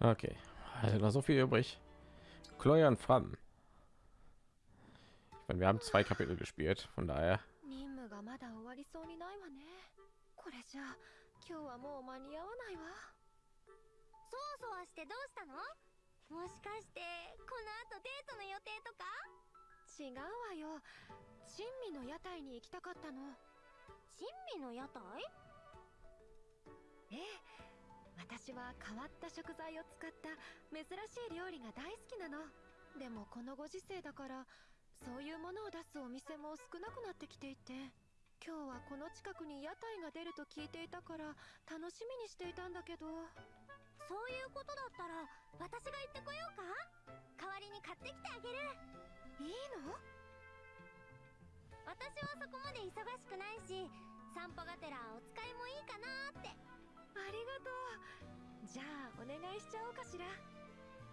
Okay, also noch so viel übrig. Chloe und Fram. Ich meine, wir haben zwei Kapitel gespielt, von daher. 任務がまだ終わりそうにないわねこれじゃ今日はもう間に合わないわそわそわしてどうしたのもしかしてこの後デートの予定とか違うわよ珍味の屋台に行きたかったの珍味の屋台ええ私は変わった食材を使った珍しい料理が大好きなのでもこのご時世だからそういうものを出すお店も少なくなってきていて今日はこの近くに屋台が出ると聞いていたから楽しみにしていたんだけど。そういうことだったら私が行ってこようか？代わりに買ってきてあげる。いいの？私はそこまで忙しくないし散歩がてらお使いもいいかなって。ありがとう。じゃあお願いしちゃおうかしら。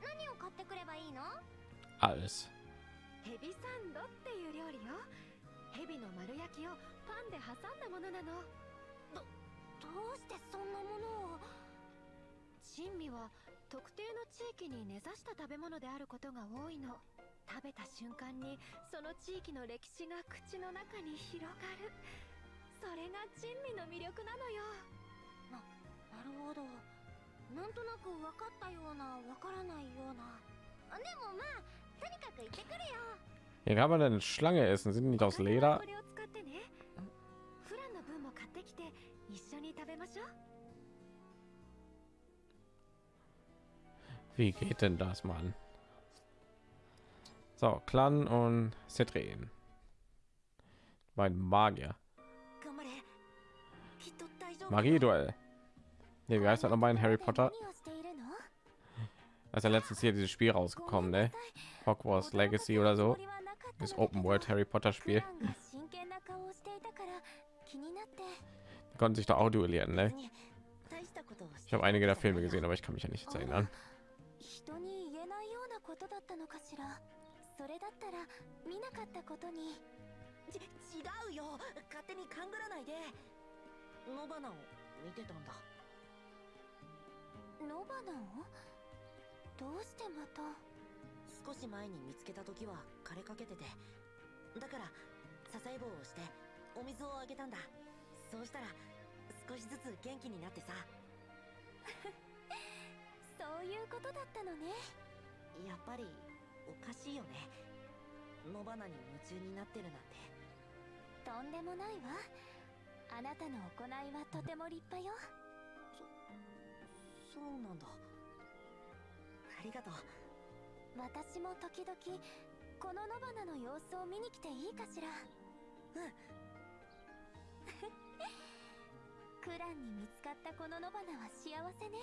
何を買ってくればいいの？Alles. ヘビサンドっていう料理よ。ヘビの丸焼きをパンで挟んだものなの。どうしてそんなものを？珍味は特定の地域に根ざした食べ物であることが多いの。食べた瞬間にその地域の歴史が口の中に広がる。それが珍味の魅力なのよ。なるほど。なんとなく分かったような分からないような。あでもまあ Hier kann man eine Schlange essen. Sind nicht aus Leder? Wie geht denn das, Mann? So, Clan und Cetrin. Mein Magier. Magie-Duell. Ne, wie heißt das nochmal in Harry Potter? Als er letztens hier dieses Spiel rausgekommen, ne? Hogwarts Legacy oder so. Das Open World Harry Potter Spiel. クランが真剣な顔をしていたから気になって Die konnten sich da auch duellieren, ne? 大したことをし Ich habe einige der Filme gesehen, aber ich kann mich ja nicht jetzt erinnern. 人に言えないようなことだったのかしらそれだったら見なかったことにち違うよ勝手に勘ぐらないで野花を見てたんだ野花をどうしてまた 少し前に見つけた時は枯れかけててだから支え棒をしてお水をあげたんだ。そうしたら少しずつ元気になってさ。そういうことだったのね。やっぱりおかしいよね。野花に夢中になってるなんて。とんでもないわ。あなたの行いはとても立派よ。そうなんだ。ありがとう私も時々この野花の様子を見に来ていいかしら？うんクランに見つかったこの野花は幸せね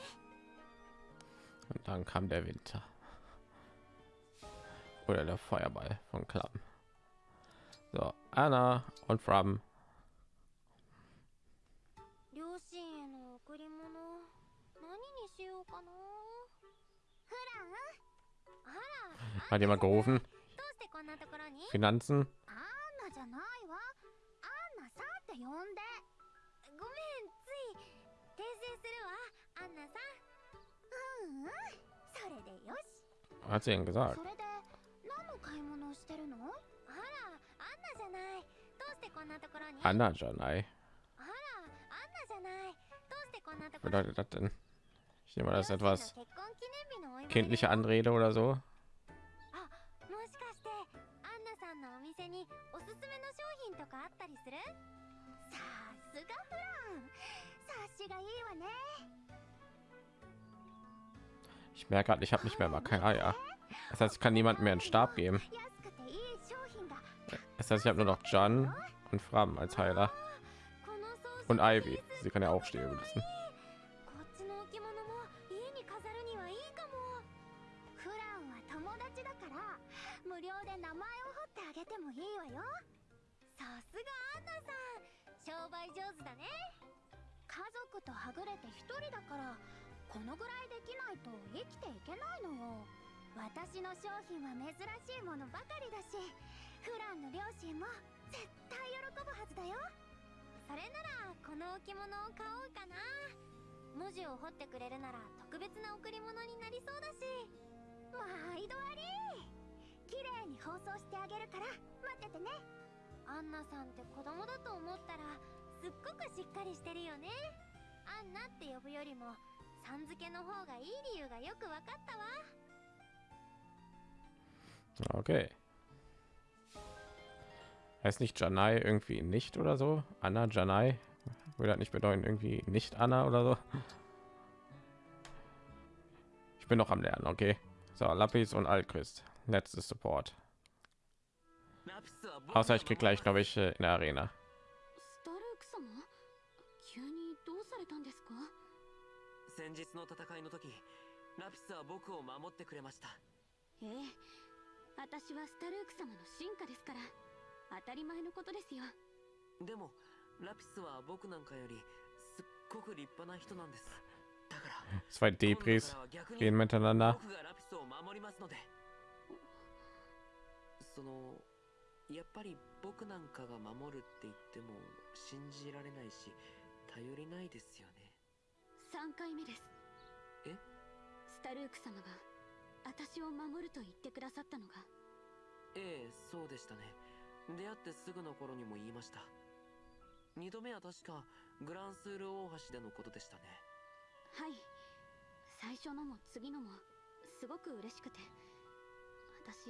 Und dann kam der Winter. Oder der Feuerball von Klamm. So, Anna und Fram. 両親への贈り物何にしようかな？フラン？Hat jemand gerufen? Finanzen? Hat sie ihn gesagt? Anna Janai. Bedeutet das denn? Ich nehme das etwas kindliche Anrede oder so. さんのお店におすすめの商品とかあったりするさすがフラン察しがいいわね Ich merke gerade, ich habe nicht mehr mal kein Eier. Das heißt, ich kann niemand mehr einen Stab geben. 安くていい商品が Das heißt, ich habe nur noch Jan und Fram als Heiler. この装飾 Und Ivy. Sie kann ja auch stehen lassen. げてもいいわよ。さすがアンナさん。商売上手だね。家族とはぐれて一人だからこのぐらいできないと生きていけないのよ。私の商品は珍しいものばかりだしフランの両親も絶対喜ぶはずだよ。それならこの置物を買おうかな。文字を彫ってくれるなら特別な贈り物になりそうだし。毎度あり。綺麗に包装してあげるから待っててねアンナさんって子供だと思ったらすっごくしっかりしてるよねアンナって呼ぶよりもさん付けの方がいい理由がよくわかったわ Okay. Heißt nicht Janai irgendwie nicht oder so? Anna Janai? Würde das nicht bedeuten irgendwie nicht Anna oder so? Ich bin noch am Lernen, okay. So, Lapis und Alchrist. letztes Support. Außer ich krieg gleich, glaube ich, äh, in der Arena. Zwei Debris gehen miteinander. そのやっぱり僕なんかが守るって言っても信じられないし頼りないですよね。3回目です。え？スタルーク様が私を守ると言ってくださったのが。ええそうでしたね。出会ってすぐの頃にも言いました。2度目は確かグランスール大橋でのことでしたね。はい。最初のも次のもすごく嬉しくて。私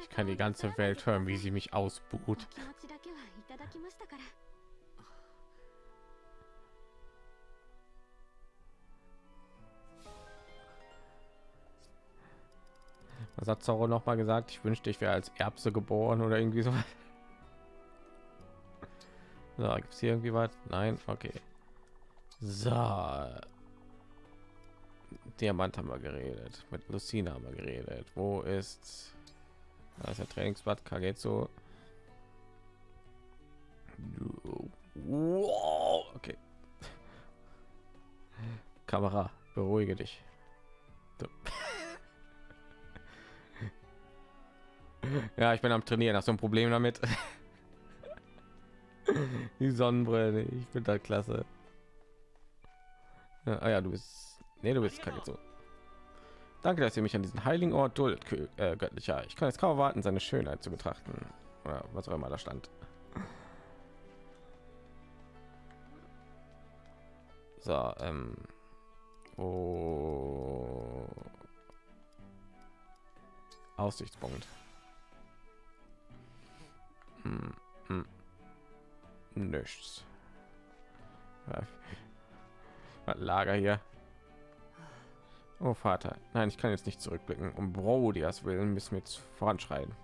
Ich kann die ganze Welt hören, wie sie mich ausbuht. Was hat Zorro noch mal gesagt? Ich wünschte, ich wäre als Erbse geboren oder irgendwie so. So, gibt es hier irgendwie was? Nein, okay. So. Diamant haben wir geredet. Mit Lucina haben wir geredet. Wo ist da ist der Trainingsblatt Kagetsu? Wow, okay. Kamera, beruhige dich. Ja, ich bin am Trainieren. Hast du ein Problem damit? Die Sonnenbrille, ich bin da klasse. Ja, ah ja, du bist. Nee, du bist Kagetsu. Danke, dass ihr mich an diesen heiligen Ort duldet, äh, göttlicher. Ich kann es kaum erwarten, seine Schönheit zu betrachten. Oder was auch immer da stand. So, ähm. Oh. Aussichtspunkt. Hm, hm. Nichts. Lager hier. Oh Vater, nein, ich kann jetzt nicht zurückblicken. Um Brodias willen müssen wir jetzt voranschreiten.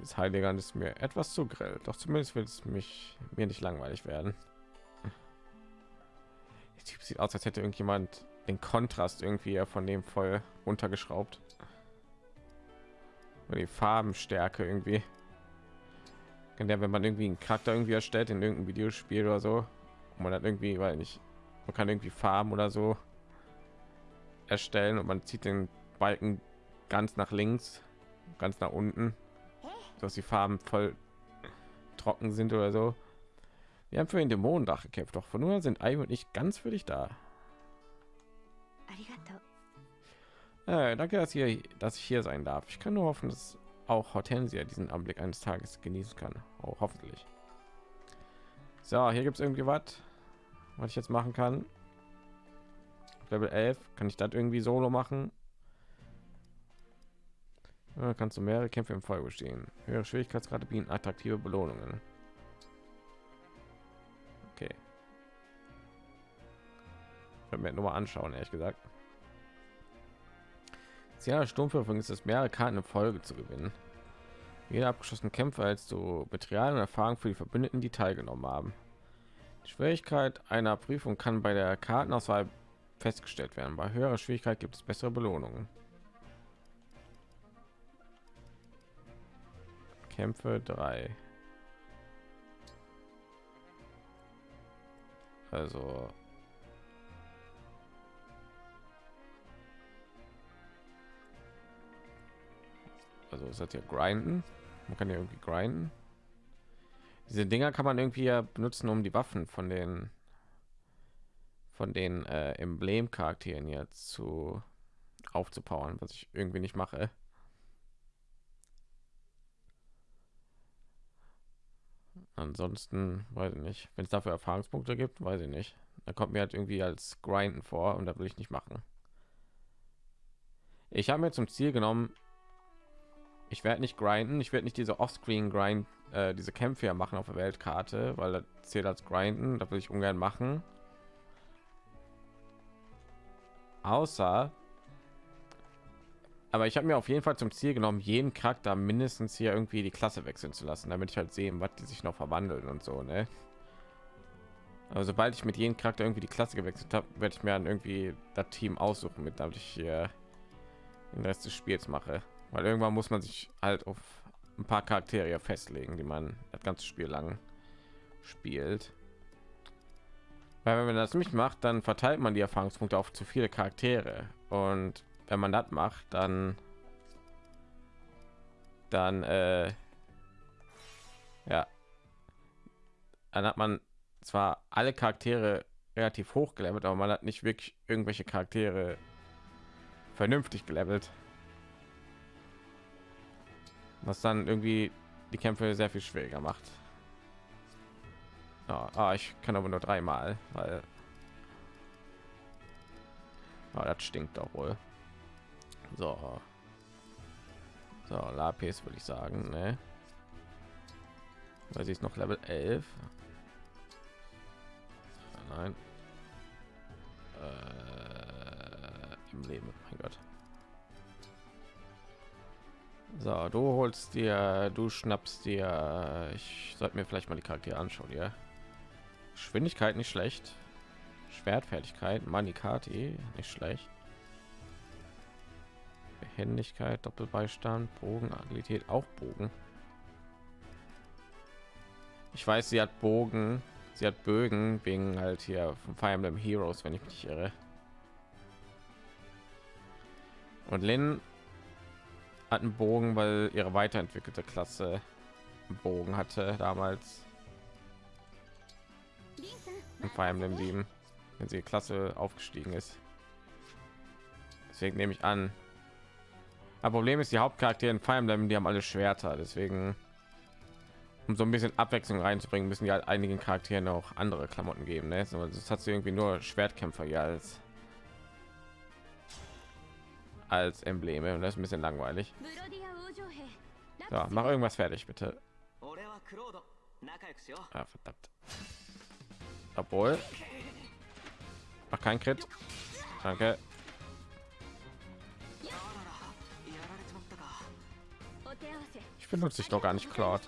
Das Heiligern ist mir etwas zu grell, doch zumindest wird es mich mir nicht langweilig werden. Der Typ sieht aus, als hätte irgendjemand den Kontrast irgendwie von dem voll runtergeschraubt. Oder die Farbenstärke irgendwie. Kann der, wenn man irgendwie einen Charakter irgendwie erstellt in irgendeinem Videospiel oder so, man hat irgendwie, weil nicht, man kann irgendwie farben oder so erstellen und man zieht den balken ganz nach links ganz nach unten dass die farben voll trocken sind oder so. Wir haben für den dämonendach gekämpft doch von nur sind ei und nicht ganz für dich da. Äh, danke dass ihr dass ich hier sein darf. Ich kann nur hoffen dass auch hortensia diesen anblick eines tages genießen kann. Auch hoffentlich. So hier gibt es irgendwie was was ich jetzt machen kann. Level 11. Kann ich das irgendwie solo machen? Ja, kannst du mehrere Kämpfe im Folge bestehen. Höhere Schwierigkeitsgrade bieten attraktive Belohnungen. Okay. Werde mir nur mal anschauen, ehrlich gesagt. Sehr Sturmverfolgung ist es mehrere Karten in Folge zu gewinnen. Jeder abgeschlossene Kämpfer als du Material und Erfahrung für die Verbündeten, die teilgenommen haben. Schwierigkeit einer Prüfung kann bei der Kartenauswahl festgestellt werden. Bei höherer Schwierigkeit gibt es bessere Belohnungen. Kämpfe 3. Also also ist das ja grinden man kann ja irgendwie grinden diese dinger kann man irgendwie ja benutzen um die waffen von den von den äh, emblem charakteren jetzt zu aufzupowern was ich irgendwie nicht mache Ansonsten weiß ich nicht. Wenn es dafür Erfahrungspunkte gibt, weiß ich nicht. Da kommt mir halt irgendwie als Grinden vor und da will ich nicht machen. Ich habe mir zum Ziel genommen, ich werde nicht grinden, ich werde nicht diese Offscreen Grind, äh, diese Kämpfe machen auf der Weltkarte, weil das zählt als Grinden, da will ich ungern machen. Außer, aber ich habe mir auf jeden Fall zum Ziel genommen, jeden Charakter mindestens hier irgendwie die Klasse wechseln zu lassen, damit ich halt sehen, was die sich noch verwandeln und so, ne? Aber sobald ich mit jedem Charakter irgendwie die Klasse gewechselt habe, werde ich mir dann irgendwie das Team aussuchen, mit damit ich hier den Rest des Spiels mache. Weil irgendwann muss man sich halt auf ein paar Charaktere festlegen, die man das ganze Spiel lang spielt. Weil wenn man das nicht macht, dann verteilt man die Erfahrungspunkte auf zu viele Charaktere. Und wenn man das macht, dann dann äh, ja, dann hat man zwar alle Charaktere relativ hoch gelevelt, aber man hat nicht wirklich irgendwelche Charaktere vernünftig gelevelt. Was dann irgendwie die Kämpfe sehr viel schwieriger macht. Ja, ah, ich kann aber nur dreimal, weil ah, das stinkt doch wohl. So. So, Lapis würde ich sagen, ne? Weil sie ist noch Level 11. Nein. Äh, Im Leben, mein Gott. So, du holst dir, du schnappst dir. Ich sollte mir vielleicht mal die Charaktere anschauen, ja. Geschwindigkeit nicht schlecht. Schwertfertigkeit, Manikati nicht schlecht. Behendigkeit, Doppelbeistand, Bogen, Agilität, auch Bogen. Ich weiß, sie hat Bogen, sie hat Bögen wegen halt hier von Fire Emblem Heroes, wenn ich mich irre. Und Lin hat einen Bogen, weil ihre weiterentwickelte Klasse Bogen hatte damals. In Fire Emblem 7, wenn sie Klasse aufgestiegen ist. Deswegen nehme ich an. Aber Problem ist, die Hauptcharaktere in Fire Emblem, die haben alle Schwerter, deswegen um so ein bisschen Abwechslung reinzubringen, müssen die halt einigen Charakteren auch andere Klamotten geben. Ne? Das hat sie irgendwie nur Schwertkämpfer hier als als Embleme und das ist ein bisschen langweilig. So, mach irgendwas fertig, bitte. Ah, verdammt. Obwohl. Mach kein Crit. Danke. Ich benutze ich doch gar nicht Cloud.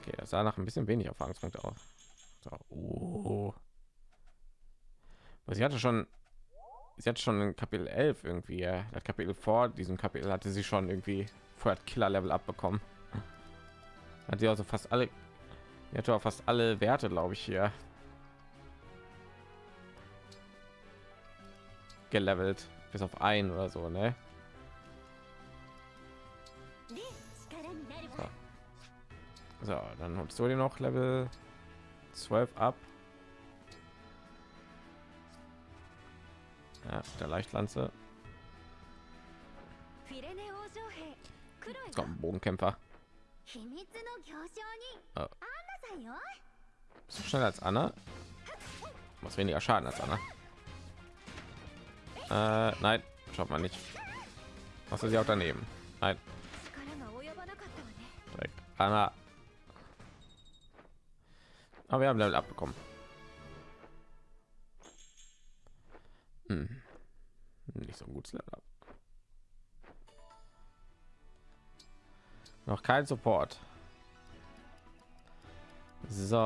Okay, das sah nach ein bisschen wenig Erfahrungspunkte aus. So, oh. Sie hatte schon sie hat schon in Kapitel 11 irgendwie das Kapitel vor diesem Kapitel hatte sie schon irgendwie vor Killer Level abbekommen. Hat sie also fast alle auch fast alle Werte, glaube ich, hier gelevelt bis auf ein oder so, ne? So, so dann holst du dir noch Level 12 ab. Ja, der Leichtlanze. Jetzt kommt ein Bogenkämpfer. Oh. So schnell als Anna. Was weniger Schaden als Anna. Äh, nein, schaut man nicht. Was ist sie auch daneben? Nein. Direkt Anna. Aber wir haben Level abbekommen. Hm. Nicht so ein gutes Level. Noch kein Support. So.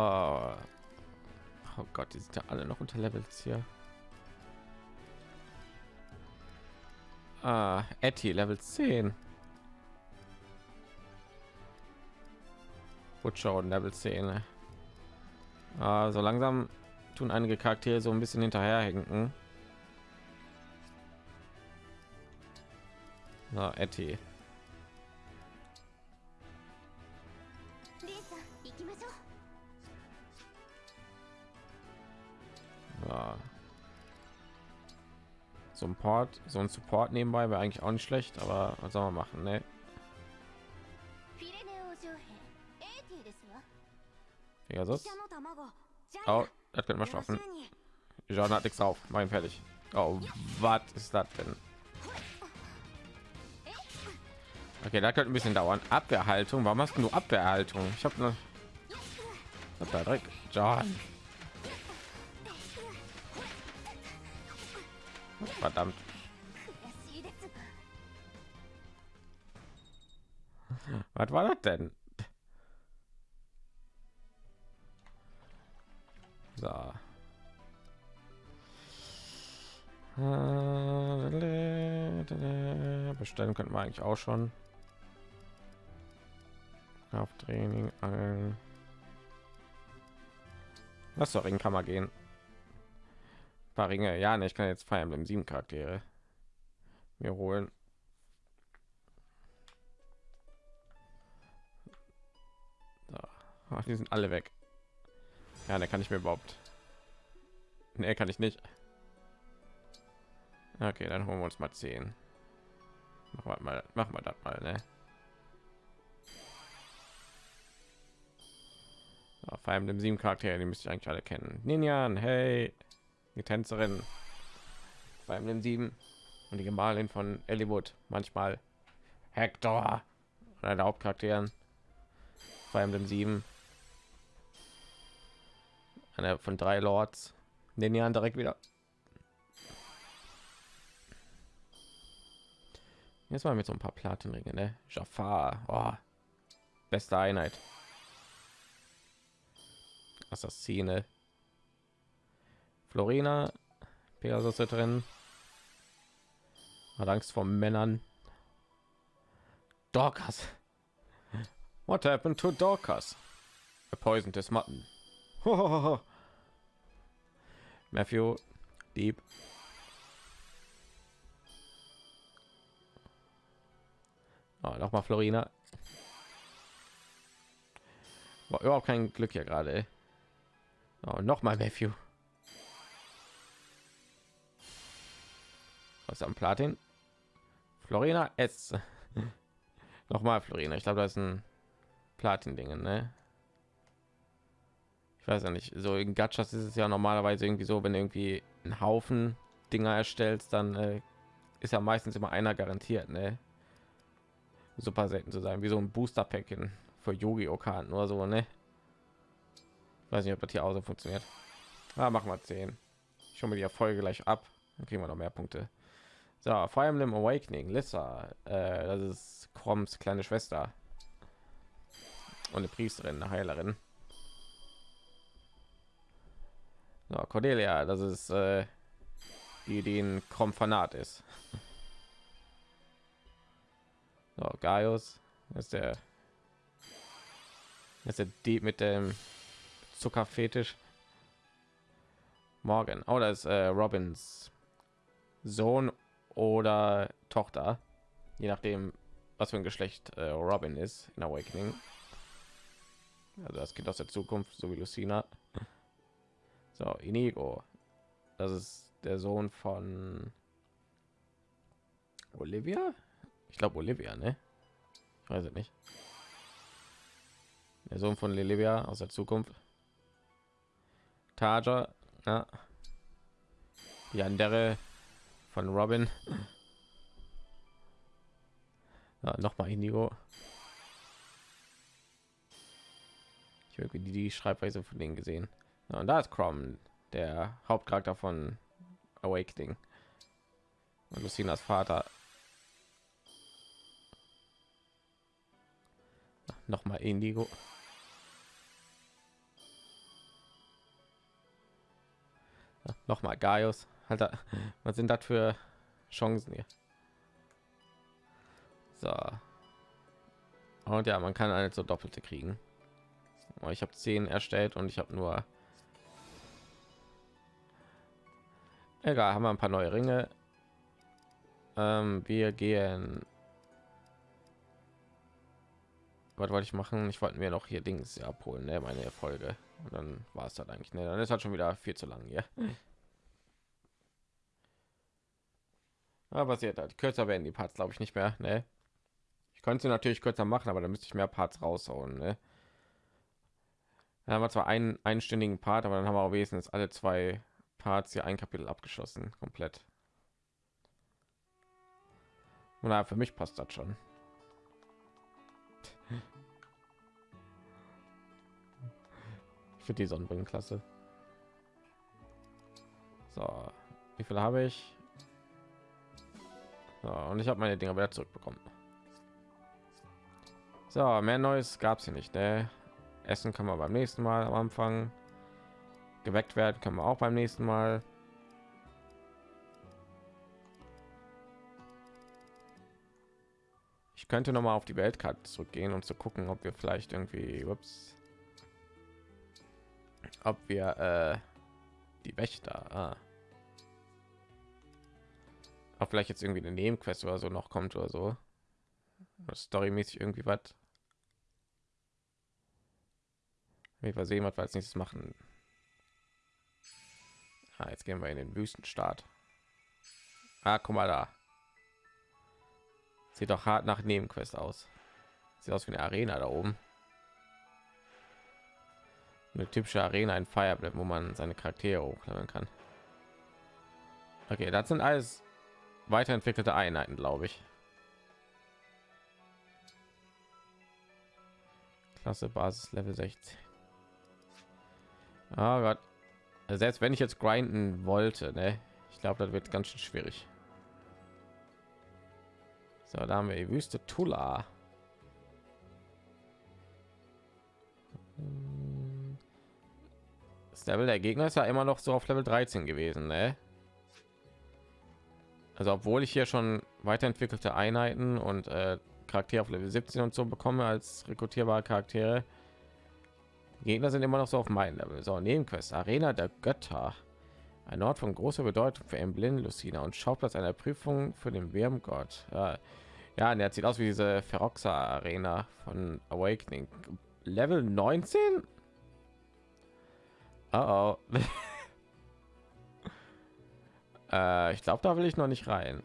Oh Gott, die sind ja alle noch unter Levels hier. Ah, Etty, Level 10. Butcher und Level 10. Ah, so langsam tun einige Charaktere so ein bisschen hinterherhinken. Na, Etty. Ja. So ein Port, so ein Support nebenbei wäre eigentlich auch nicht schlecht, aber was soll man machen, ne? Ja. Oh, das können wir schaffen. John hat nichts auf, mein fertig. Oh, was ist das denn? Okay, da könnte ein bisschen dauern. Abwehrhaltung. Warum hast du nur Abwehrhaltung? Ich habe nur. Da direkt. John. Verdammt. Was war das denn? So. Äh, Bestellen könnten wir eigentlich auch schon. Krafttraining, Angeln. Lass doch in Kammer gehen. Ein paar Ringe. Ja, ne, ich kann jetzt Fire Emblem 7 Charaktere mir holen. Ach, die sind alle weg. Ja, da kann ich mir überhaupt. Ne, kann ich nicht. Okay, dann holen wir uns mal 10. Machen wir mal, machen wir das mal, ne? So, vor allem dem sieben Charaktere, die müsste ich eigentlich alle kennen. Ninjan, hey, die Tänzerin. Vor allem dem sieben und die Gemahlin von Ellwood. Manchmal Hector, einer der Hauptcharakteren. Vor allem dem sieben. Einer von drei Lords. Ninjan direkt wieder. Jetzt mal mit so ein paar Platinringe, ne? Jafar, oh. beste Einheit. Assassine. Florina, Pegasus ist drin. Hat Angst vor Männern. Dorcas. What happened to Dorcas? A poisoned his mutton. Matthew, Dieb. Oh, noch mal Florina. War überhaupt kein Glück hier gerade. Oh, noch mal Matthew. Was am Platin? Florina S. noch mal Florina. Ich glaube, das ist ein Platin-Dingen, ne? Ich weiß ja nicht. So in Gachas ist es ja normalerweise irgendwie so, wenn irgendwie einen Haufen Dinger erstellst, dann äh, ist ja meistens immer einer garantiert, ne? Super selten zu sein, wie so ein Booster Pack in für Yu-Gi-Oh! Karten oder so, ne? Weiß nicht, ob das hier auch so funktioniert. Ah, machen wir 10. Ich schaue mir die Erfolge gleich ab. Dann kriegen wir noch mehr Punkte. So, Fire Emblem Awakening, Lissa. Äh, das ist Kroms kleine Schwester. Und eine Priesterin, eine Heilerin. So, Cordelia, das ist äh, die, ein Krom ist. So, Gaius ist der ist der Dieb mit dem Zuckerfetisch. Morgen. Oh, das ist äh, Robins Sohn oder Tochter, je nachdem, was für ein Geschlecht äh, Robin ist in Awakening. Also das Kind aus der Zukunft, so wie Lucina. So, Inigo. Das ist der Sohn von Olivia. Ich glaube Olivia, ne? Ich weiß es nicht. Der Sohn von Olivia aus der Zukunft. Taja, ja. Die andere von Robin. Ja, noch mal Indigo. Ich habe die, die Schreibweise von denen gesehen. Ja, und da ist Crom, der Hauptcharakter von Awakening. Und Lucinas Vater. Noch mal Indigo. Ja, noch mal Gaius. Alter, was sind das für Chancen hier? So. Und ja, man kann eine so doppelte kriegen. Oh, Ich habe zehn erstellt und ich habe nur. Egal, haben wir ein paar neue Ringe. Ähm, wir gehen. Was wollte ich machen? Ich wollte mir noch hier Dings abholen, ne? meine Erfolge. Und dann war es dann eigentlich. Ne, dann ist halt schon wieder viel zu lang hier. Aber passiert halt. Kürzer werden die Parts, glaube ich, nicht mehr. Ne? Ich könnte sie natürlich kürzer machen, aber dann müsste ich mehr Parts raushauen. Ne? Da haben wir zwar einen einstündigen Part, aber dann haben wir auch wenigstens alle zwei Parts hier ein Kapitel abgeschlossen, komplett. Und na, für mich passt das schon. Finde die Sonnenbrillen klasse. So, wie viele habe ich? So, und ich habe meine Dinger wieder zurückbekommen. So, mehr Neues gab es hier nicht. Ne? Essen kann man beim nächsten Mal am Anfang. Geweckt werden können wir auch beim nächsten Mal. Ich könnte noch mal auf die Weltkarte zurückgehen und zu gucken, ob wir vielleicht irgendwie, ups, ob wir äh, die Wächter, ah. Ob vielleicht jetzt irgendwie eine Nebenquest oder so noch kommt oder so, storymäßig irgendwie was. Wir sehen, was wir als nächstes machen. Ah, jetzt gehen wir in den Wüstenstaat. Ah, guck mal da. Sieht doch hart nach Nebenquest aus. Sieht aus wie eine Arena da oben. Eine typische Arena in Fireblade, wo man seine Charaktere hochleveln kann. Okay, das sind alles weiterentwickelte Einheiten, glaube ich. Klasse Basis Level 16. Oh Gott. Selbst wenn ich jetzt grinden wollte, ne? Ich glaube, das wird ganz schön schwierig. So, da haben wir die Wüste Tula. Das Level der Gegner ist ja immer noch so auf Level 13 gewesen, ne? Also obwohl ich hier schon weiterentwickelte Einheiten und äh, Charaktere auf Level 17 und so bekomme als rekrutierbare Charaktere, Gegner sind immer noch so auf meinem Level. So, Nebenquest, Arena der Götter. Ein Ort von großer Bedeutung für Emblem Lucina und Schauplatz einer Prüfung für den Wärmgott. Ja, ja und der sieht aus wie diese Feroxa Arena von Awakening. Level 19? Oh, oh. Äh, ich glaube, da will ich noch nicht rein.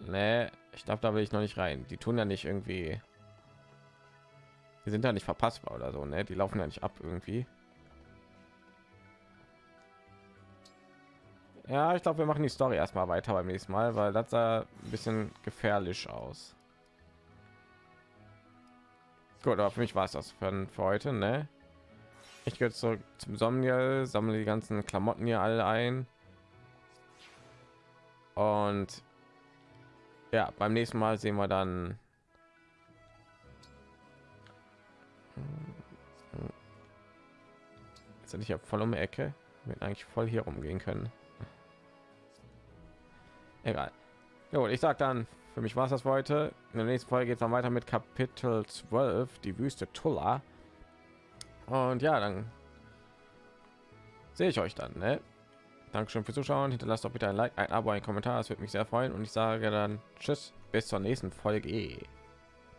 Nee, ich glaube, da will ich noch nicht rein. Die tun ja nicht irgendwie. Die sind ja nicht verpassbar oder so, ne? Die laufen ja nicht ab irgendwie. Ja, ich glaube, wir machen die Story erstmal weiter beim nächsten Mal, weil das sah ein bisschen gefährlich aus. Gut, aber für mich war es das für, für heute, ne? Ich gehe zurück zum Somniel, sammle die ganzen Klamotten hier alle ein. Und ja, beim nächsten Mal sehen wir dann jetzt ich ja voll um die Ecke, mit eigentlich voll hier rumgehen können. Egal. Jo, ich sag dann, für mich war es das heute. In der nächsten Folge geht es dann weiter mit Kapitel 12, die Wüste Tulla. Und ja, dann sehe ich euch dann. Ne? Dankeschön fürs Zuschauen. Hinterlasst doch bitte ein Like, ein Abo, ein Kommentar. Das würde mich sehr freuen. Und ich sage dann Tschüss, bis zur nächsten Folge.